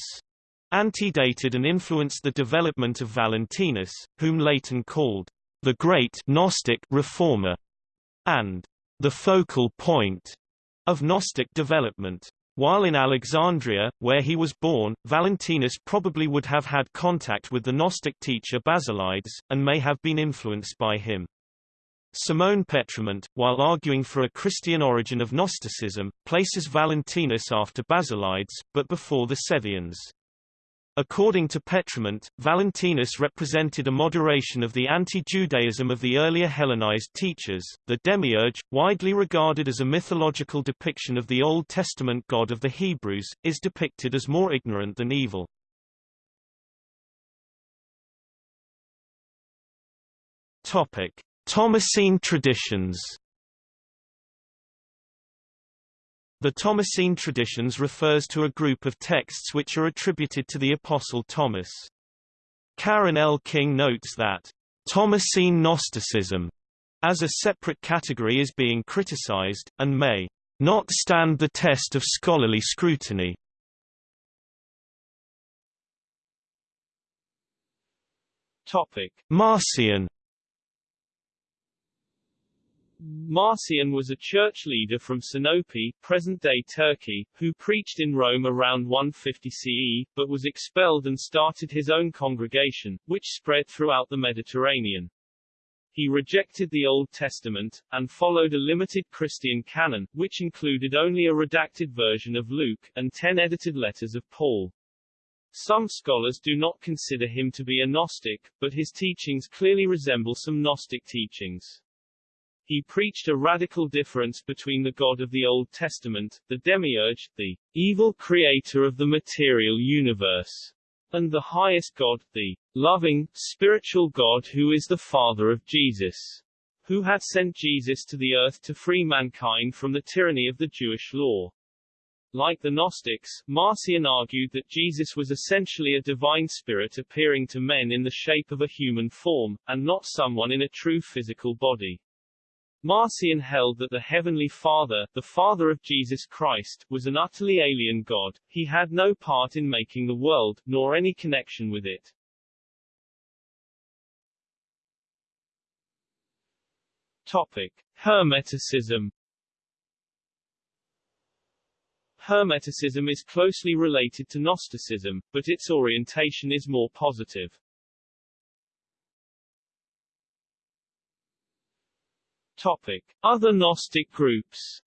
antedated and influenced the development of Valentinus, whom Layton called the great Gnostic reformer and the focal point of Gnostic development. While in Alexandria, where he was born, Valentinus probably would have had contact with the Gnostic teacher Basilides, and may have been influenced by him. Simone Pétrement, while arguing for a Christian origin of Gnosticism, places Valentinus after Basilides, but before the Sethians. According to Pétrement, Valentinus represented a moderation of the anti-Judaism of the earlier Hellenized teachers. The demiurge, widely regarded as a mythological depiction of the Old Testament God of the Hebrews, is depicted as more ignorant than evil. Topic: Thomasine traditions. The Thomasine traditions refers to a group of texts which are attributed to the Apostle Thomas. Karen L. King notes that, "...Thomasine Gnosticism," as a separate category is being criticized, and may not stand the test of scholarly scrutiny. Marcion Marcion was a church leader from Sinope, present-day Turkey, who preached in Rome around 150 CE, but was expelled and started his own congregation, which spread throughout the Mediterranean. He rejected the Old Testament, and followed a limited Christian canon, which included only a redacted version of Luke, and ten edited letters of Paul. Some scholars do not consider him to be a Gnostic, but his teachings clearly resemble some Gnostic teachings. He preached a radical difference between the God of the Old Testament, the demiurge, the evil creator of the material universe, and the highest God, the loving, spiritual God who is the Father of Jesus, who had sent Jesus to the earth to free mankind from the tyranny of the Jewish law. Like the Gnostics, Marcion argued that Jesus was essentially a divine spirit appearing to men in the shape of a human form, and not someone in a true physical body. Marcion held that the Heavenly Father, the Father of Jesus Christ, was an utterly alien God, he had no part in making the world, nor any connection with it. Topic. Hermeticism Hermeticism is closely related to Gnosticism, but its orientation is more positive. Topic. Other Gnostic groups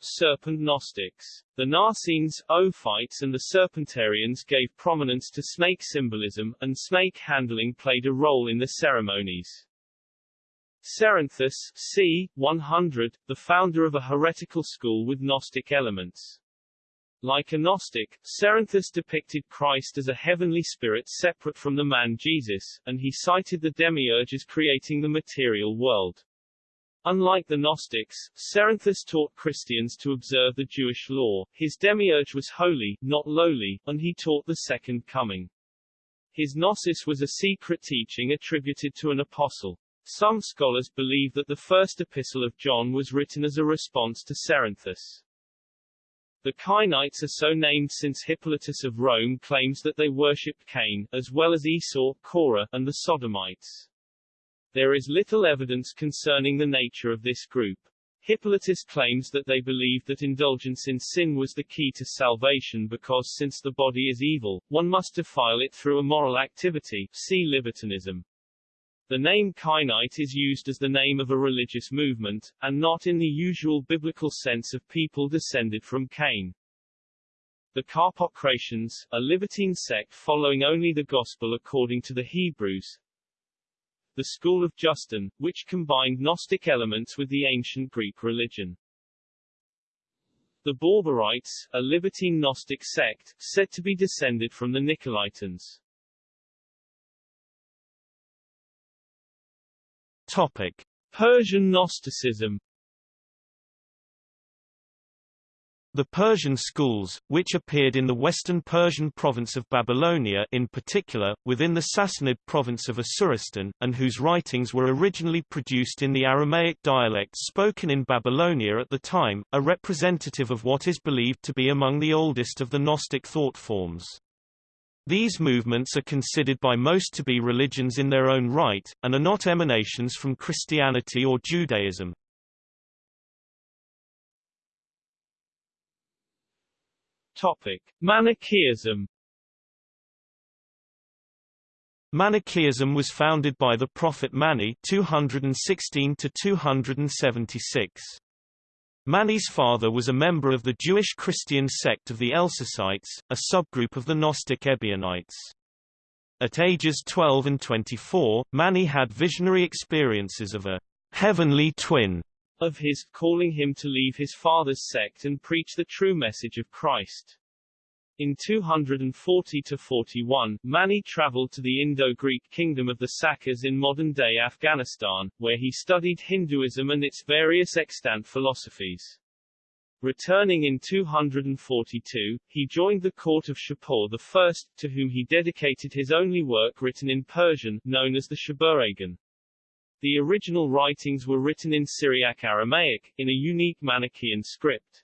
Serpent Gnostics. The Naassenes, Ophites and the Serpentarians gave prominence to snake symbolism, and snake handling played a role in the ceremonies. Cerinthus c. 100, the founder of a heretical school with Gnostic elements. Like a Gnostic, Cerinthus depicted Christ as a heavenly spirit separate from the man Jesus, and he cited the demiurge as creating the material world. Unlike the Gnostics, Cerinthus taught Christians to observe the Jewish law, his demiurge was holy, not lowly, and he taught the second coming. His gnosis was a secret teaching attributed to an apostle. Some scholars believe that the first epistle of John was written as a response to Cerinthus. The Cainites are so named since Hippolytus of Rome claims that they worshipped Cain, as well as Esau, Korah, and the Sodomites. There is little evidence concerning the nature of this group. Hippolytus claims that they believed that indulgence in sin was the key to salvation because since the body is evil, one must defile it through immoral activity see libertinism. The name Cainite is used as the name of a religious movement, and not in the usual biblical sense of people descended from Cain. The Carpocratians, a libertine sect following only the Gospel according to the Hebrews. The school of Justin, which combined Gnostic elements with the ancient Greek religion. The Barbarites, a libertine Gnostic sect, said to be descended from the Nicolaitans. Topic: Persian Gnosticism The Persian schools, which appeared in the western Persian province of Babylonia in particular, within the Sassanid province of Asuristan, and whose writings were originally produced in the Aramaic dialect spoken in Babylonia at the time, are representative of what is believed to be among the oldest of the Gnostic thought forms. These movements are considered by most to be religions in their own right, and are not emanations from Christianity or Judaism. Topic: Manichaeism. Manichaeism was founded by the prophet Mani 216 to 276. Mani's father was a member of the Jewish Christian sect of the Elcesaites, a subgroup of the Gnostic Ebionites. At ages 12 and 24, Mani had visionary experiences of a heavenly twin of his, calling him to leave his father's sect and preach the true message of Christ. In 240–41, Mani traveled to the Indo-Greek kingdom of the Sakas in modern-day Afghanistan, where he studied Hinduism and its various extant philosophies. Returning in 242, he joined the court of Shapur I, to whom he dedicated his only work written in Persian, known as the Shabuhragan. The original writings were written in Syriac Aramaic, in a unique Manichaean script.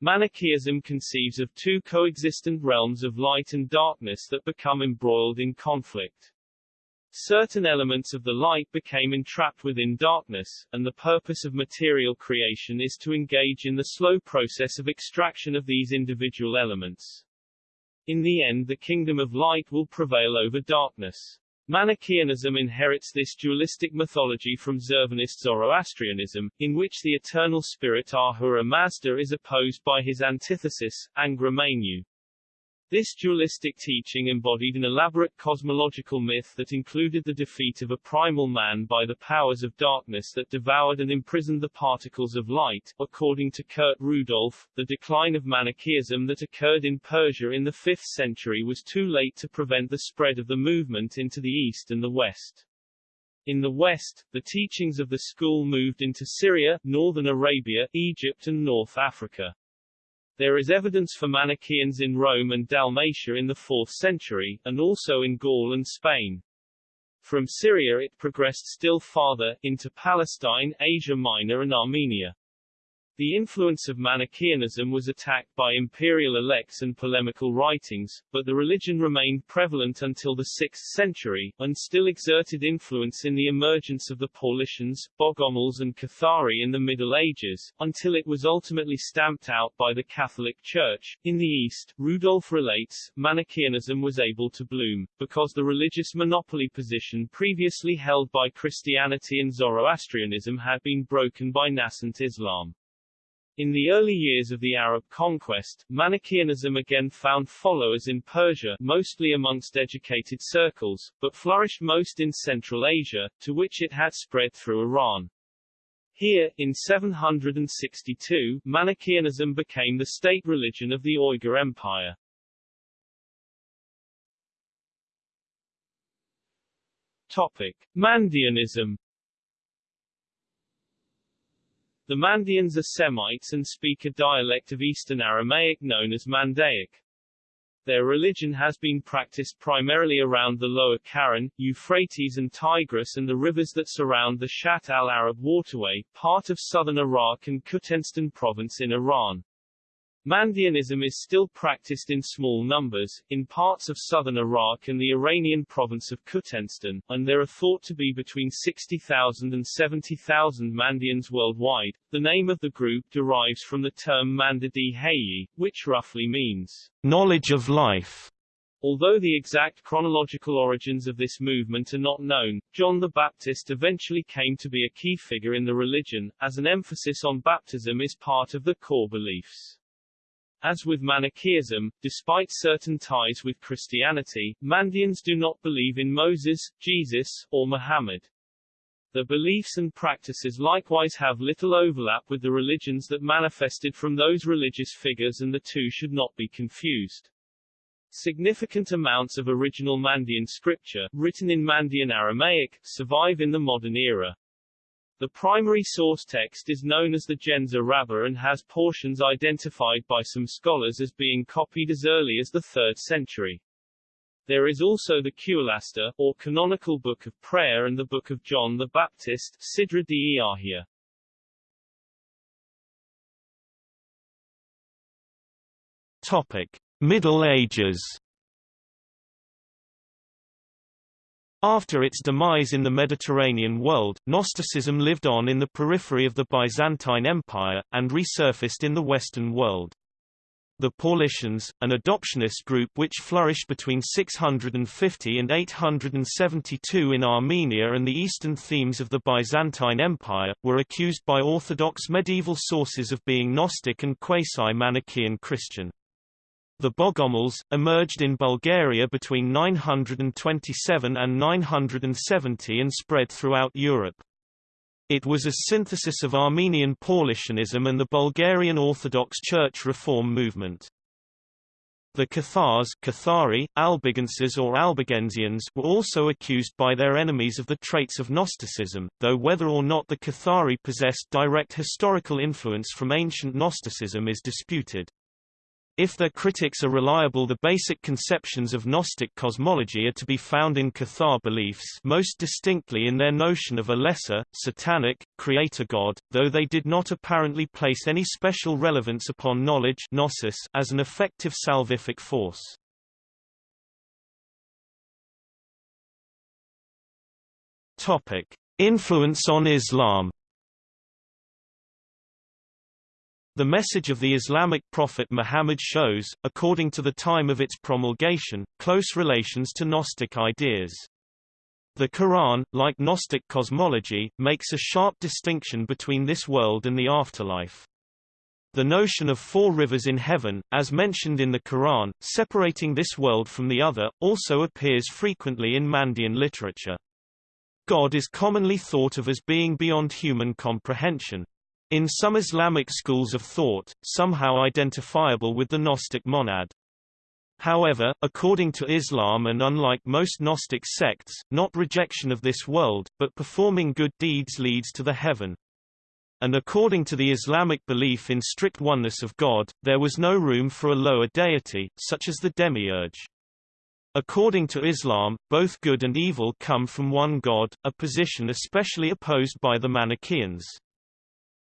Manichaeism conceives of two coexistent realms of light and darkness that become embroiled in conflict. Certain elements of the light became entrapped within darkness, and the purpose of material creation is to engage in the slow process of extraction of these individual elements. In the end the kingdom of light will prevail over darkness. Manichaeanism inherits this dualistic mythology from Zurvanist Zoroastrianism, in which the eternal spirit Ahura Mazda is opposed by his antithesis, Angra Mainyu. This dualistic teaching embodied an elaborate cosmological myth that included the defeat of a primal man by the powers of darkness that devoured and imprisoned the particles of light. According to Kurt Rudolph, the decline of Manichaeism that occurred in Persia in the 5th century was too late to prevent the spread of the movement into the East and the West. In the West, the teachings of the school moved into Syria, northern Arabia, Egypt and North Africa. There is evidence for Manichaeans in Rome and Dalmatia in the 4th century, and also in Gaul and Spain. From Syria it progressed still farther, into Palestine, Asia Minor and Armenia. The influence of Manichaeanism was attacked by imperial elects and polemical writings, but the religion remained prevalent until the 6th century, and still exerted influence in the emergence of the Paulicians, Bogomils and Cathari in the Middle Ages, until it was ultimately stamped out by the Catholic Church. In the East, Rudolf relates, Manichaeanism was able to bloom, because the religious monopoly position previously held by Christianity and Zoroastrianism had been broken by nascent Islam. In the early years of the Arab conquest, Manichaeanism again found followers in Persia mostly amongst educated circles, but flourished most in Central Asia, to which it had spread through Iran. Here, in 762, Manichaeanism became the state religion of the Uyghur Empire. Topic. Mandaeanism the Mandaeans are Semites and speak a dialect of Eastern Aramaic known as Mandaic. Their religion has been practiced primarily around the lower Karun, Euphrates and Tigris and the rivers that surround the Shatt al-Arab waterway, part of southern Iraq and Khuzestan province in Iran. Mandaeanism is still practiced in small numbers, in parts of southern Iraq and the Iranian province of Khuzestan, and there are thought to be between 60,000 and 70,000 Mandaeans worldwide. The name of the group derives from the term Manda d-Hayyi, which roughly means knowledge of life. Although the exact chronological origins of this movement are not known, John the Baptist eventually came to be a key figure in the religion, as an emphasis on baptism is part of the core beliefs. As with Manichaeism, despite certain ties with Christianity, Mandaeans do not believe in Moses, Jesus, or Muhammad. Their beliefs and practices likewise have little overlap with the religions that manifested from those religious figures and the two should not be confused. Significant amounts of original Mandaean scripture, written in Mandaean Aramaic, survive in the modern era. The primary source text is known as the Ginza Rabba and has portions identified by some scholars as being copied as early as the 3rd century. There is also the Qulasta, or canonical Book of Prayer and the Book of John the Baptist, Sidra de Iahia. Topic. Middle Ages After its demise in the Mediterranean world, Gnosticism lived on in the periphery of the Byzantine Empire, and resurfaced in the Western world. The Paulicians, an adoptionist group which flourished between 650 and 872 in Armenia and the eastern themes of the Byzantine Empire, were accused by Orthodox medieval sources of being Gnostic and quasi-Manichaean Christian. The Bogomils, emerged in Bulgaria between 927 and 970 and spread throughout Europe. It was a synthesis of Armenian Paulicianism and the Bulgarian Orthodox Church reform movement. The Cathars Cathari, Albigenses or Albigensians were also accused by their enemies of the traits of Gnosticism, though whether or not the Cathari possessed direct historical influence from ancient Gnosticism is disputed. If their critics are reliable the basic conceptions of Gnostic cosmology are to be found in Cathar beliefs most distinctly in their notion of a lesser, satanic, creator god, though they did not apparently place any special relevance upon knowledge gnosis as an effective salvific force. Influence on Islam The message of the Islamic prophet Muhammad shows, according to the time of its promulgation, close relations to Gnostic ideas. The Quran, like Gnostic cosmology, makes a sharp distinction between this world and the afterlife. The notion of four rivers in heaven, as mentioned in the Quran, separating this world from the other, also appears frequently in Mandean literature. God is commonly thought of as being beyond human comprehension. In some Islamic schools of thought, somehow identifiable with the Gnostic monad. However, according to Islam and unlike most Gnostic sects, not rejection of this world, but performing good deeds leads to the heaven. And according to the Islamic belief in strict oneness of God, there was no room for a lower deity, such as the demiurge. According to Islam, both good and evil come from one God, a position especially opposed by the Manichaeans.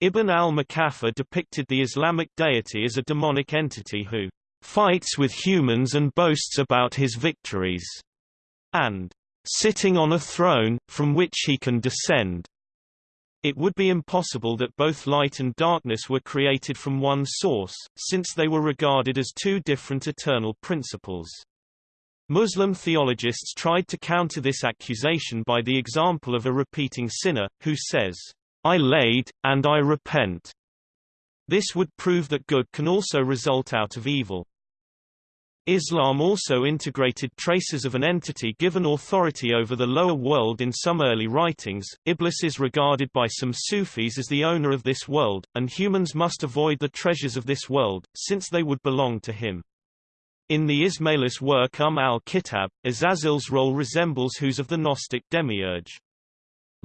Ibn al-Muqaffa depicted the Islamic deity as a demonic entity who fights with humans and boasts about his victories, and sitting on a throne, from which he can descend. It would be impossible that both light and darkness were created from one source, since they were regarded as two different eternal principles. Muslim theologists tried to counter this accusation by the example of a repeating sinner, who says, I laid, and I repent. This would prove that good can also result out of evil. Islam also integrated traces of an entity given authority over the lower world in some early writings. Iblis is regarded by some Sufis as the owner of this world, and humans must avoid the treasures of this world, since they would belong to him. In the Ismailist work Umm al-Kitab, Azazil's role resembles whose of the Gnostic demiurge.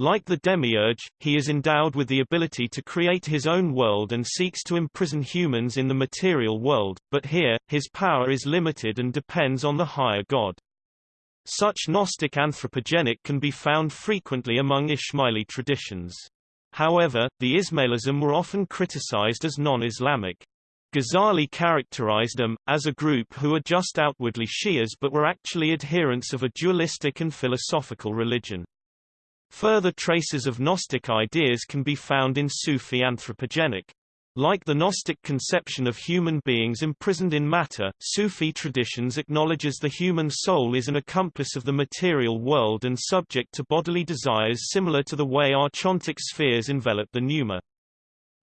Like the demiurge, he is endowed with the ability to create his own world and seeks to imprison humans in the material world, but here, his power is limited and depends on the higher god. Such Gnostic anthropogeny can be found frequently among Ismaili traditions. However, the Ismailism were often criticized as non-Islamic. Ghazali characterized them, as a group who are just outwardly Shias but were actually adherents of a dualistic and philosophical religion. Further traces of Gnostic ideas can be found in Sufi anthropogeny. Like the Gnostic conception of human beings imprisoned in matter, Sufi traditions acknowledges the human soul is an accomplice of the material world and subject to bodily desires similar to the way archontic spheres envelop the pneuma.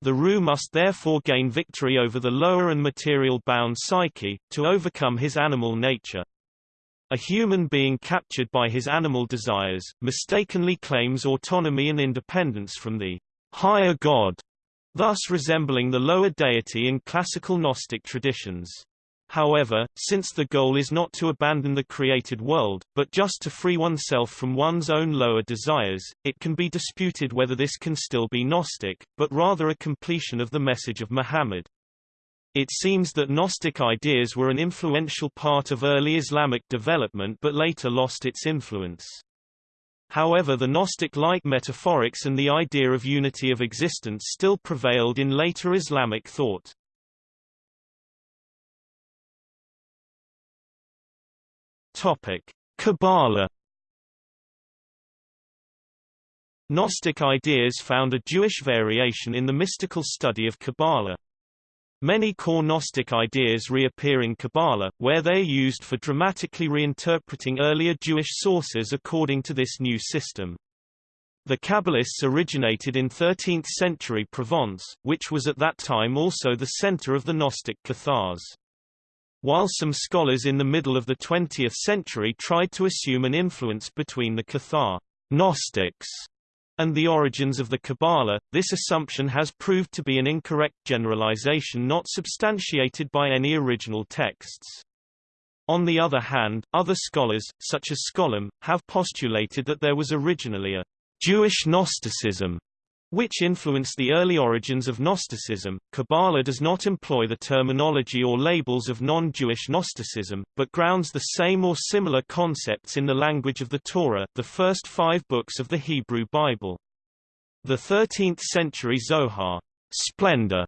The Ruh must therefore gain victory over the lower and material-bound psyche, to overcome his animal nature. A human being captured by his animal desires, mistakenly claims autonomy and independence from the higher god, thus resembling the lower deity in classical Gnostic traditions. However, since the goal is not to abandon the created world, but just to free oneself from one's own lower desires, it can be disputed whether this can still be Gnostic, but rather a completion of the message of Muhammad. It seems that Gnostic ideas were an influential part of early Islamic development but later lost its influence. However the Gnostic-like metaphorics and the idea of unity of existence still prevailed in later Islamic thought. Kabbalah Gnostic ideas found a Jewish variation in the mystical study of Kabbalah. Many core Gnostic ideas reappear in Kabbalah, where they are used for dramatically reinterpreting earlier Jewish sources according to this new system. The Kabbalists originated in 13th-century Provence, which was at that time also the center of the Gnostic Cathars. While some scholars in the middle of the 20th century tried to assume an influence between the Cathar Gnostics and the origins of the Kabbalah, this assumption has proved to be an incorrect generalization not substantiated by any original texts. On the other hand, other scholars, such as Scholem, have postulated that there was originally a Jewish Gnosticism, which influenced the early origins of Gnosticism. Kabbalah does not employ the terminology or labels of non-Jewish Gnosticism, but grounds the same or similar concepts in the language of the Torah, the first five books of the Hebrew Bible. The 13th-century Zohar, Splendor,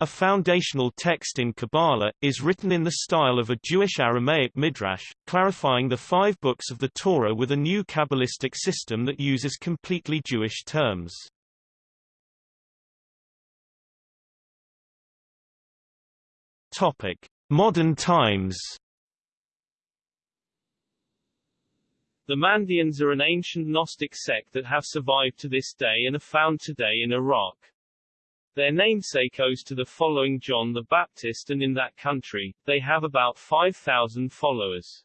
a foundational text in Kabbalah, is written in the style of a Jewish Aramaic midrash, clarifying the five books of the Torah with a new Kabbalistic system that uses completely Jewish terms. Topic: Modern times. The Mandeans are an ancient Gnostic sect that have survived to this day and are found today in Iraq. Their namesake owes to the following John the Baptist and in that country, they have about 5,000 followers.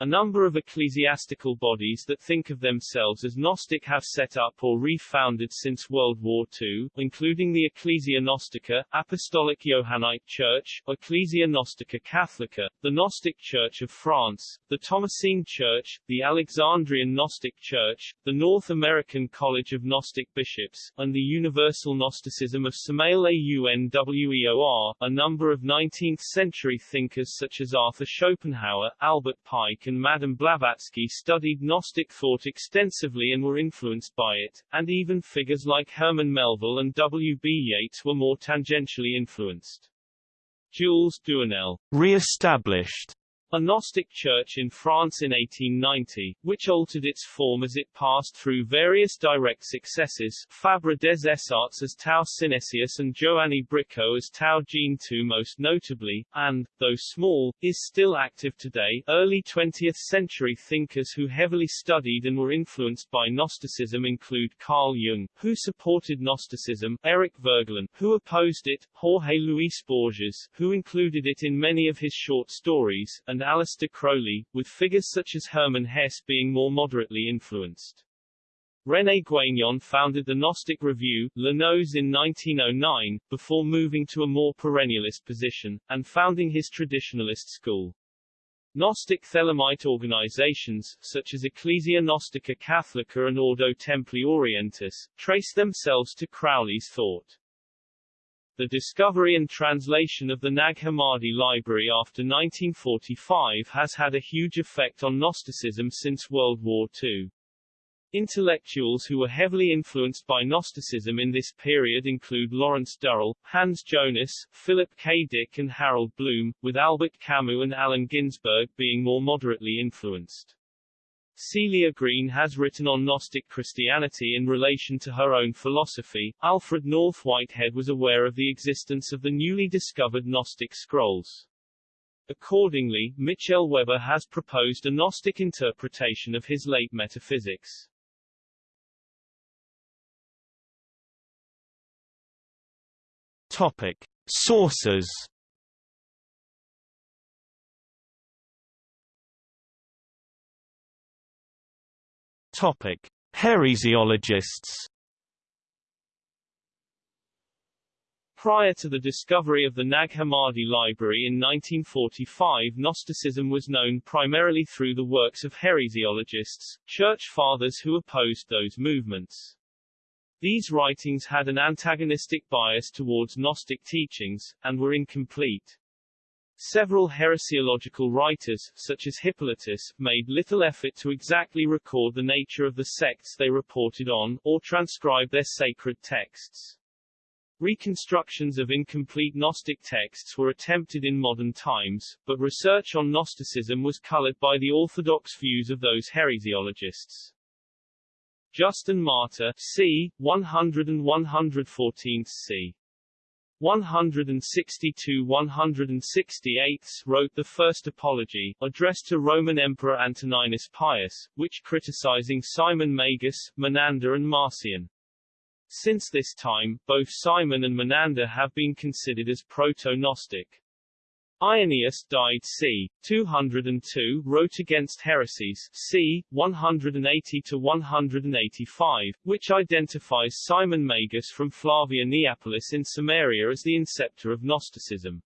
A number of ecclesiastical bodies that think of themselves as Gnostic have set up or refounded since World War II, including the Ecclesia Gnostica, Apostolic Johannite Church, Ecclesia Gnostica Catholica, the Gnostic Church of France, the Thomasine Church, the Alexandrian Gnostic Church, the North American College of Gnostic Bishops, and the Universal Gnosticism of Samael Aun Weor. A number of 19th-century thinkers such as Arthur Schopenhauer, Albert Pike and Madame Blavatsky studied Gnostic thought extensively and were influenced by it, and even figures like Herman Melville and W. B. Yeats were more tangentially influenced. Jules Doinel re-established a Gnostic church in France in 1890, which altered its form as it passed through various direct successes, Fabre des Essarts as Tau Synesius and Joanny Bricaud as Tau Jean II most notably, and, though small, is still active today. Early 20th century thinkers who heavily studied and were influenced by Gnosticism include Carl Jung, who supported Gnosticism, Eric Voegelin, who opposed it, Jorge Luis Borges, who included it in many of his short stories, and and Aleister Crowley, with figures such as Hermann Hesse being more moderately influenced. René Guénon founded the Gnostic Review, La Gnose in 1909, before moving to a more perennialist position, and founding his traditionalist school. Gnostic Thelemite organizations, such as Ecclesia Gnostica Catholica and Ordo Templi Orientis, trace themselves to Crowley's thought. The discovery and translation of the Nag Hammadi library after 1945 has had a huge effect on Gnosticism since World War II. Intellectuals who were heavily influenced by Gnosticism in this period include Lawrence Durrell, Hans Jonas, Philip K. Dick and Harold Bloom, with Albert Camus and Allen Ginsberg being more moderately influenced. Celia Green has written on Gnostic Christianity in relation to her own philosophy. Alfred North Whitehead was aware of the existence of the newly discovered Gnostic scrolls. Accordingly, Michel Weber has proposed a Gnostic interpretation of his late metaphysics. Topic. Sources Topic: Heresiologists. Prior to the discovery of the Nag Hammadi library in 1945 Gnosticism was known primarily through the works of heresiologists, church fathers who opposed those movements. These writings had an antagonistic bias towards Gnostic teachings, and were incomplete. Several heresiological writers, such as Hippolytus, made little effort to exactly record the nature of the sects they reported on, or transcribe their sacred texts. Reconstructions of incomplete Gnostic texts were attempted in modern times, but research on Gnosticism was colored by the orthodox views of those heresiologists. Justin Martyr, c. 100 and 114 c. 162-168 wrote the first apology, addressed to Roman Emperor Antoninus Pius, which criticizing Simon Magus, Menander and Marcion. Since this time, both Simon and Menander have been considered as proto-Gnostic. Irenaeus died c. 202 wrote against heresies c. 180-185, which identifies Simon Magus from Flavia Neapolis in Samaria as the inceptor of Gnosticism.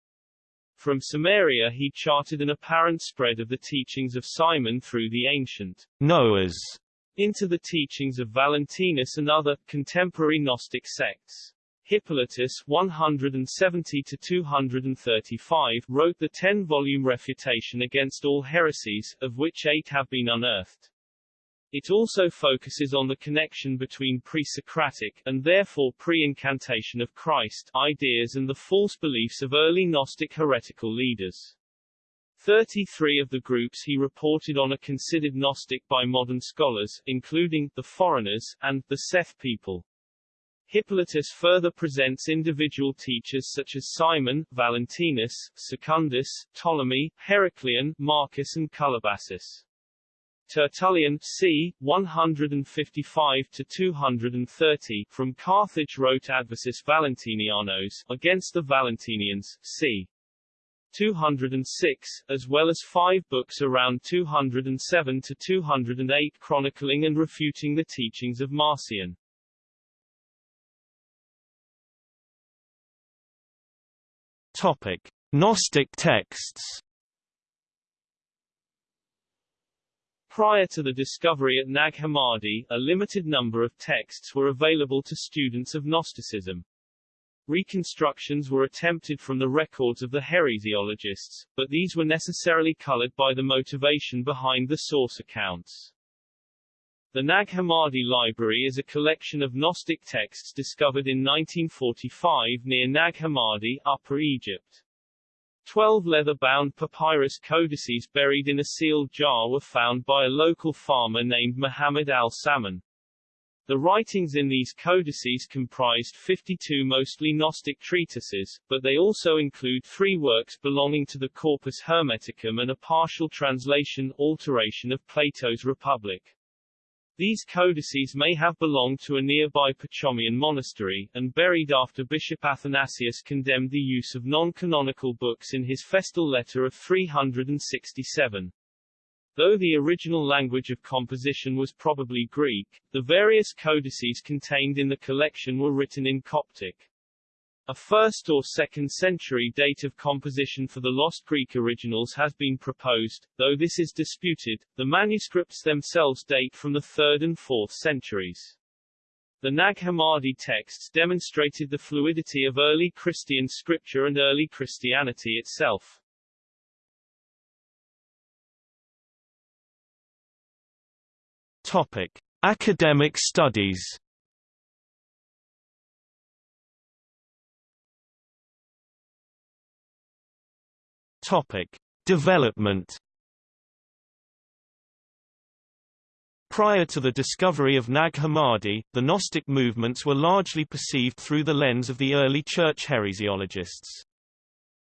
From Samaria he charted an apparent spread of the teachings of Simon through the ancient Noahs into the teachings of Valentinus and other, contemporary Gnostic sects. Hippolytus 170-235 wrote the ten-volume refutation against all heresies, of which eight have been unearthed. It also focuses on the connection between pre-Socratic, and therefore pre-incarnation of Christ, ideas and the false beliefs of early Gnostic heretical leaders. 33 of the groups he reported on are considered Gnostic by modern scholars, including, the Foreigners, and, the Seth people. Hippolytus further presents individual teachers such as Simon, Valentinus, Secundus, Ptolemy, Heracleon, Marcus and Cullobassus. Tertullian c. 155-230 from Carthage wrote Adversus Valentinianos against the Valentinians c. 206, as well as five books around 207 to 208 chronicling and refuting the teachings of Marcion. Topic: Gnostic texts. Prior to the discovery at Nag Hammadi, a limited number of texts were available to students of Gnosticism. Reconstructions were attempted from the records of the heresiologists, but these were necessarily colored by the motivation behind the source accounts. The Nag Hammadi Library is a collection of Gnostic texts discovered in 1945 near Nag Hammadi, Upper Egypt. Twelve leather-bound papyrus codices buried in a sealed jar were found by a local farmer named Muhammad al-Saman. The writings in these codices comprised 52 mostly Gnostic treatises, but they also include three works belonging to the Corpus Hermeticum and a partial translation alteration of Plato's Republic. These codices may have belonged to a nearby Pachomian monastery, and buried after Bishop Athanasius condemned the use of non-canonical books in his festal letter of 367. Though the original language of composition was probably Greek, the various codices contained in the collection were written in Coptic. A 1st or 2nd century date of composition for the lost Greek originals has been proposed, though this is disputed. The manuscripts themselves date from the 3rd and 4th centuries. The Nag Hammadi texts demonstrated the fluidity of early Christian scripture and early Christianity itself. Topic: Academic studies. Topic: Development. Prior to the discovery of Nag Hammadi, the Gnostic movements were largely perceived through the lens of the early church heresiologists.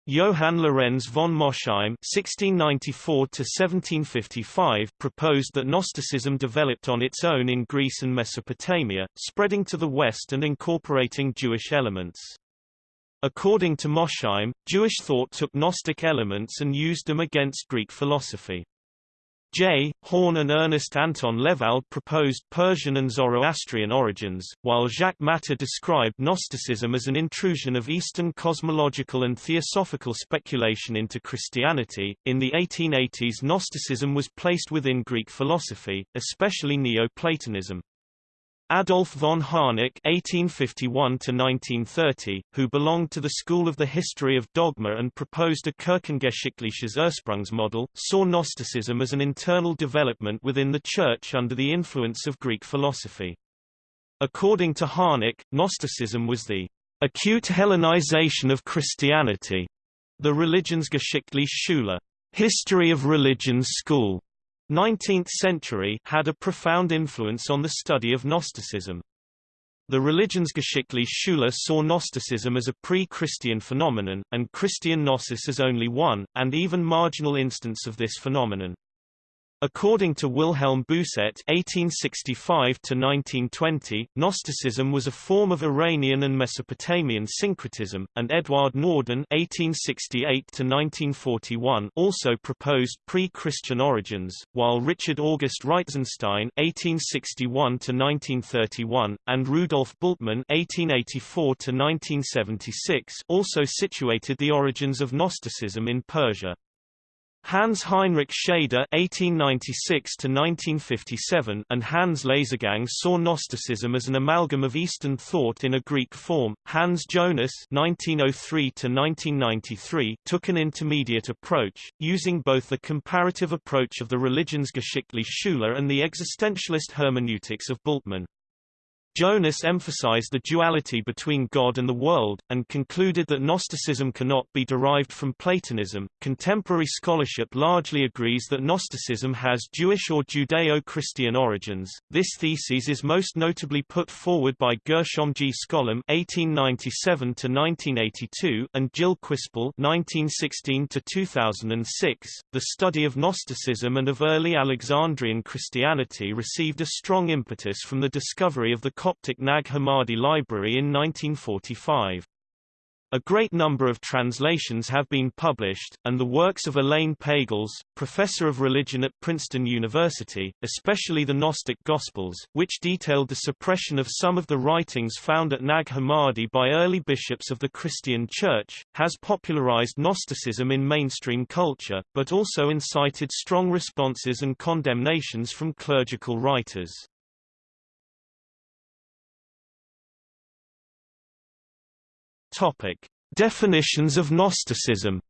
Johann Lorenz von Mosheim (1694–1755) proposed that Gnosticism developed on its own in Greece and Mesopotamia, spreading to the west and incorporating Jewish elements. According to Mosheim, Jewish thought took Gnostic elements and used them against Greek philosophy. J. Horn and Ernest Anton Lewald proposed Persian and Zoroastrian origins, while Jacques Matter described Gnosticism as an intrusion of Eastern cosmological and theosophical speculation into Christianity. In the 1880s, Gnosticism was placed within Greek philosophy, especially Neoplatonism. Adolf von Harnack (1851–1930), who belonged to the school of the history of dogma and proposed a Kirchengeschichtliches Ursprungsmodell, saw Gnosticism as an internal development within the Church under the influence of Greek philosophy. According to Harnack, Gnosticism was the acute Hellenization of Christianity, the Religionsgeschichtliche Schule, history of religions school, 19th century had a profound influence on the study of Gnosticism. The Religionsgeschichtliche Schule saw Gnosticism as a pre-Christian phenomenon, and Christian Gnosis as only one, and even marginal instance of this phenomenon. According to Wilhelm Bousset (1865–1920), Gnosticism was a form of Iranian and Mesopotamian syncretism, and Eduard Norden (1868–1941) also proposed pre-Christian origins, while Richard August Reitzenstein (1861–1931) and Rudolf Bultmann (1884–1976) also situated the origins of Gnosticism in Persia. Hans Heinrich Schaeder (1896–1957) and Hans Leisegang saw Gnosticism as an amalgam of Eastern thought in a Greek form. Hans Jonas (1903–1993) took an intermediate approach, using both the comparative approach of the Religionsgeschichtliche Schule and the existentialist hermeneutics of Bultmann. Jonas emphasized the duality between God and the world, and concluded that Gnosticism cannot be derived from Platonism. Contemporary scholarship largely agrees that Gnosticism has Jewish or Judeo-Christian origins. This thesis is most notably put forward by Gershom G. Scholem (1897–1982) and Gilles Quispel (1916–2006). The study of Gnosticism and of early Alexandrian Christianity received a strong impetus from the discovery of the Coptic Nag Hammadi Library in 1945. A great number of translations have been published, and the works of Elaine Pagels, professor of religion at Princeton University, especially the Gnostic Gospels, which detailed the suppression of some of the writings found at Nag Hammadi by early bishops of the Christian Church, has popularized Gnosticism in mainstream culture, but also incited strong responses and condemnations from clerical writers. Topic: Definitions of Gnosticism.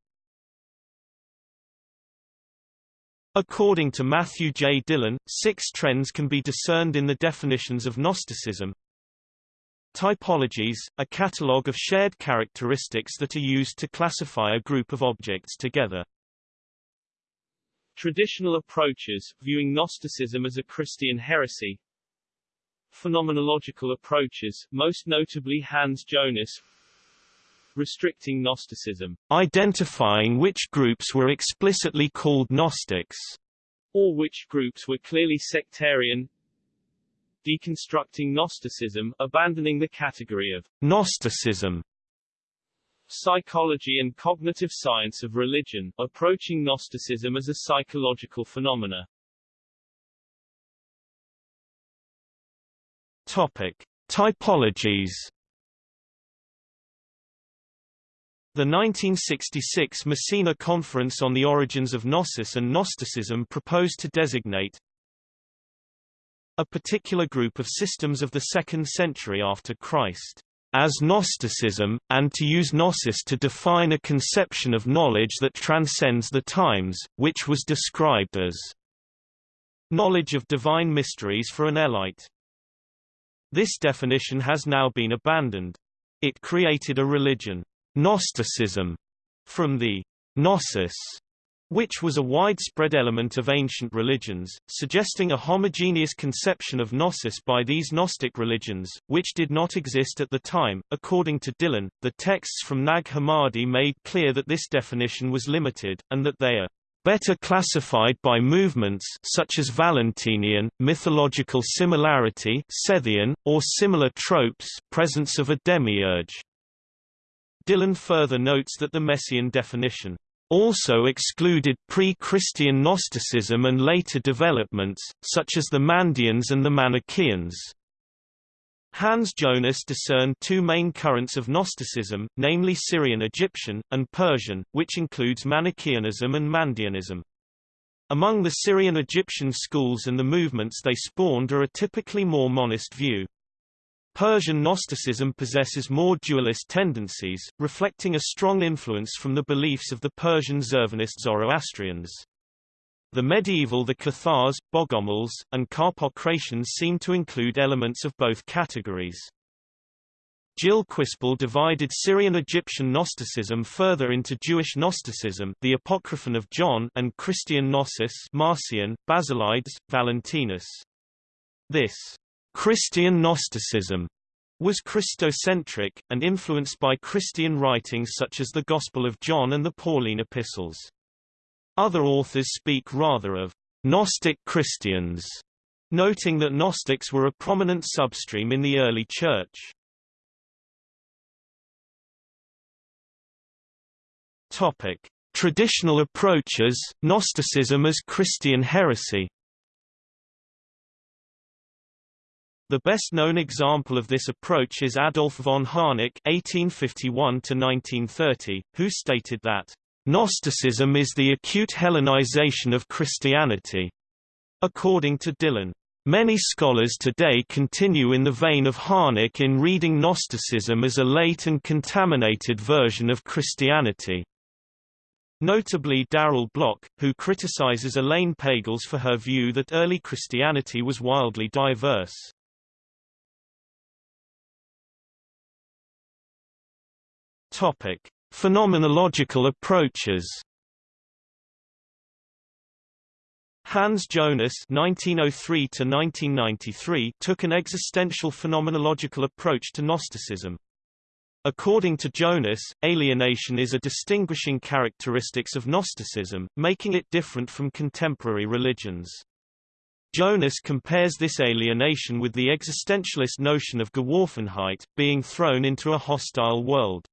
According to Matthew J. Dillon, six trends can be discerned in the definitions of Gnosticism. Typologies, a catalogue of shared characteristics that are used to classify a group of objects together. Traditional approaches, viewing Gnosticism as a Christian heresy. Phenomenological approaches, most notably Hans Jonas, restricting Gnosticism, identifying which groups were explicitly called Gnostics, or which groups were clearly sectarian, deconstructing Gnosticism, abandoning the category of Gnosticism, psychology and cognitive science of religion, approaching Gnosticism as a psychological phenomena. Topic: Typologies The 1966 Messina Conference on the Origins of Gnosis and Gnosticism proposed to designate a particular group of systems of the second century after Christ as Gnosticism, and to use Gnosis to define a conception of knowledge that transcends the times, which was described as knowledge of divine mysteries for an Elite. This definition has now been abandoned. It created a religion Gnosticism from the Gnosis, which was a widespread element of ancient religions, suggesting a homogeneous conception of Gnosis by these Gnostic religions, which did not exist at the time. According to Dillon, the texts from Nag Hammadi made clear that this definition was limited, and that they are better classified by movements such as Valentinian, mythological similarity Sethian, or similar tropes presence of a demiurge. Dillon further notes that the Messina definition also excluded pre-Christian Gnosticism and later developments, such as the Mandeans and the Manichaeans. Hans Jonas discerned two main currents of Gnosticism, namely Syrian-Egyptian, and Persian, which includes Manichaeanism and Mandeanism. Among the Syrian-Egyptian schools and the movements they spawned are a typically more monist view. Persian Gnosticism possesses more dualist tendencies, reflecting a strong influence from the beliefs of the Persian Zurvanist Zoroastrians. The medieval the Cathars, Bogomils, and Carpocratians seem to include elements of both categories. Gilles Quispel divided Syrian-Egyptian Gnosticism further into Jewish Gnosticism the Apocryphon of John and Christian Gnosis Marcion, Basilides, Valentinus. This Christian Gnosticism was Christocentric, and influenced by Christian writings such as the Gospel of John and the Pauline epistles. Other authors speak rather of Gnostic Christians, noting that Gnostics were a prominent substream in the early Church. Topic: Traditional approaches, Gnosticism as Christian heresy. The best-known example of this approach is Adolf von Harnack (1851–1930), who stated that Gnosticism is the acute Hellenization of Christianity. According to Dillon, many scholars today continue in the vein of Harnack in reading Gnosticism as a late and contaminated version of Christianity. Notably Darrell Bock, who criticizes Elaine Pagels for her view that early Christianity was wildly diverse. Topic: Phenomenological approaches. Hans Jonas (1903–1993) took an existential phenomenological approach to Gnosticism. According to Jonas, alienation is a distinguishing characteristics of Gnosticism, making it different from contemporary religions. Jonas compares this alienation with the existentialist notion of Geworfenheit, being thrown into a hostile world.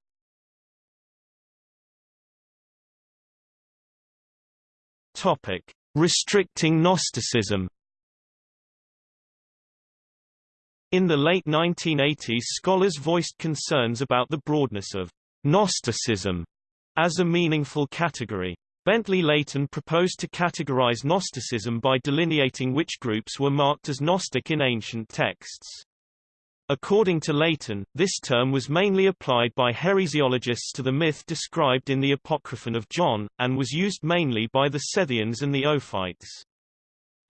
Topic: Restricting Gnosticism. In the late 1980s scholars voiced concerns about the broadness of Gnosticism as a meaningful category. Bentley Layton proposed to categorize Gnosticism by delineating which groups were marked as Gnostic in ancient texts. According to Layton, this term was mainly applied by heresiologists to the myth described in the Apocryphon of John, and was used mainly by the Sethians and the Ophites.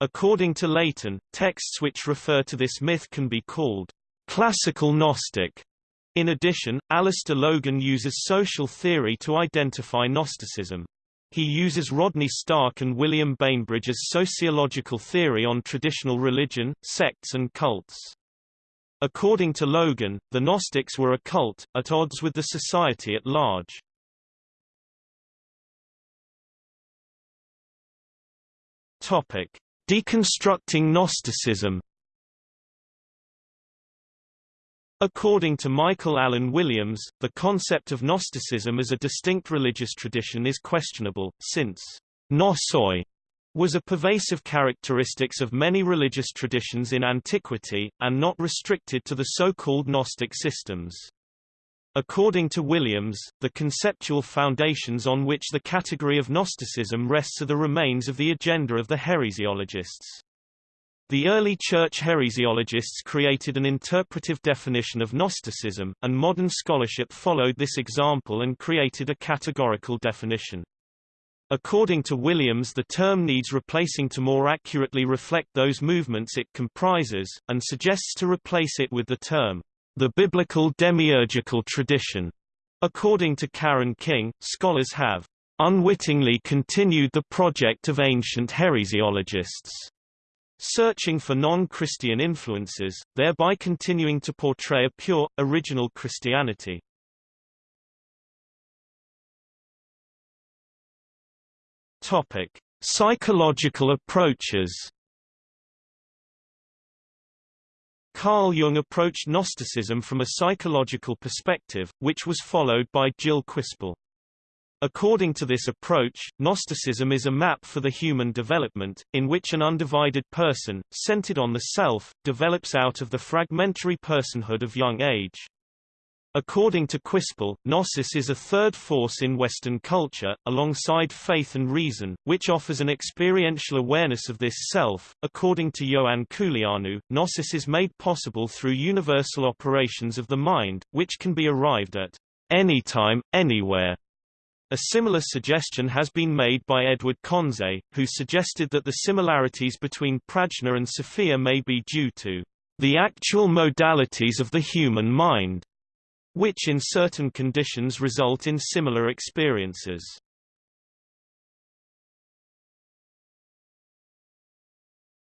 According to Layton, texts which refer to this myth can be called classical Gnostic. In addition, Alistair Logan uses social theory to identify Gnosticism. He uses Rodney Stark and William Bainbridge's sociological theory on traditional religion, sects and cults. According to Logan, the Gnostics were a cult, at odds with the society at large. Topic. Deconstructing Gnosticism According to Michael Allen Williams, the concept of Gnosticism as a distinct religious tradition is questionable, since gnosis was a pervasive characteristics of many religious traditions in antiquity, and not restricted to the so-called Gnostic systems. According to Williams, the conceptual foundations on which the category of Gnosticism rests are the remains of the agenda of the heresiologists. The early church heresiologists created an interpretive definition of Gnosticism, and modern scholarship followed this example and created a categorical definition. According to Williams the term needs replacing to more accurately reflect those movements it comprises, and suggests to replace it with the term, the biblical demiurgical tradition. According to Karen King, scholars have unwittingly continued the project of ancient heresiologists, searching for non-Christian influences, thereby continuing to portray a pure, original Christianity. Topic: Psychological approaches. Carl Jung approached Gnosticism from a psychological perspective, which was followed by Gilles Quispel. According to this approach, Gnosticism is a map for the human development, in which an undivided person, centered on the self, develops out of the fragmentary personhood of young age. According to Quispel, Gnosis is a third force in Western culture, alongside faith and reason, which offers an experiential awareness of this self. According to Ioan Culianu, Gnosis is made possible through universal operations of the mind, which can be arrived at anytime, anywhere. A similar suggestion has been made by Edward Conze, who suggested that the similarities between Prajna and Sophia may be due to the actual modalities of the human mind which in certain conditions result in similar experiences.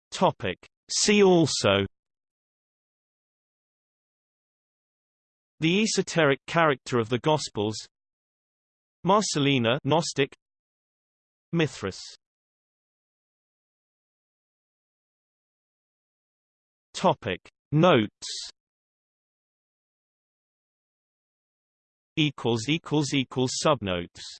Topic. See also The esoteric character of the Gospels Marcelina Gnostic Mithras Topic Notes equals equals equals subnotes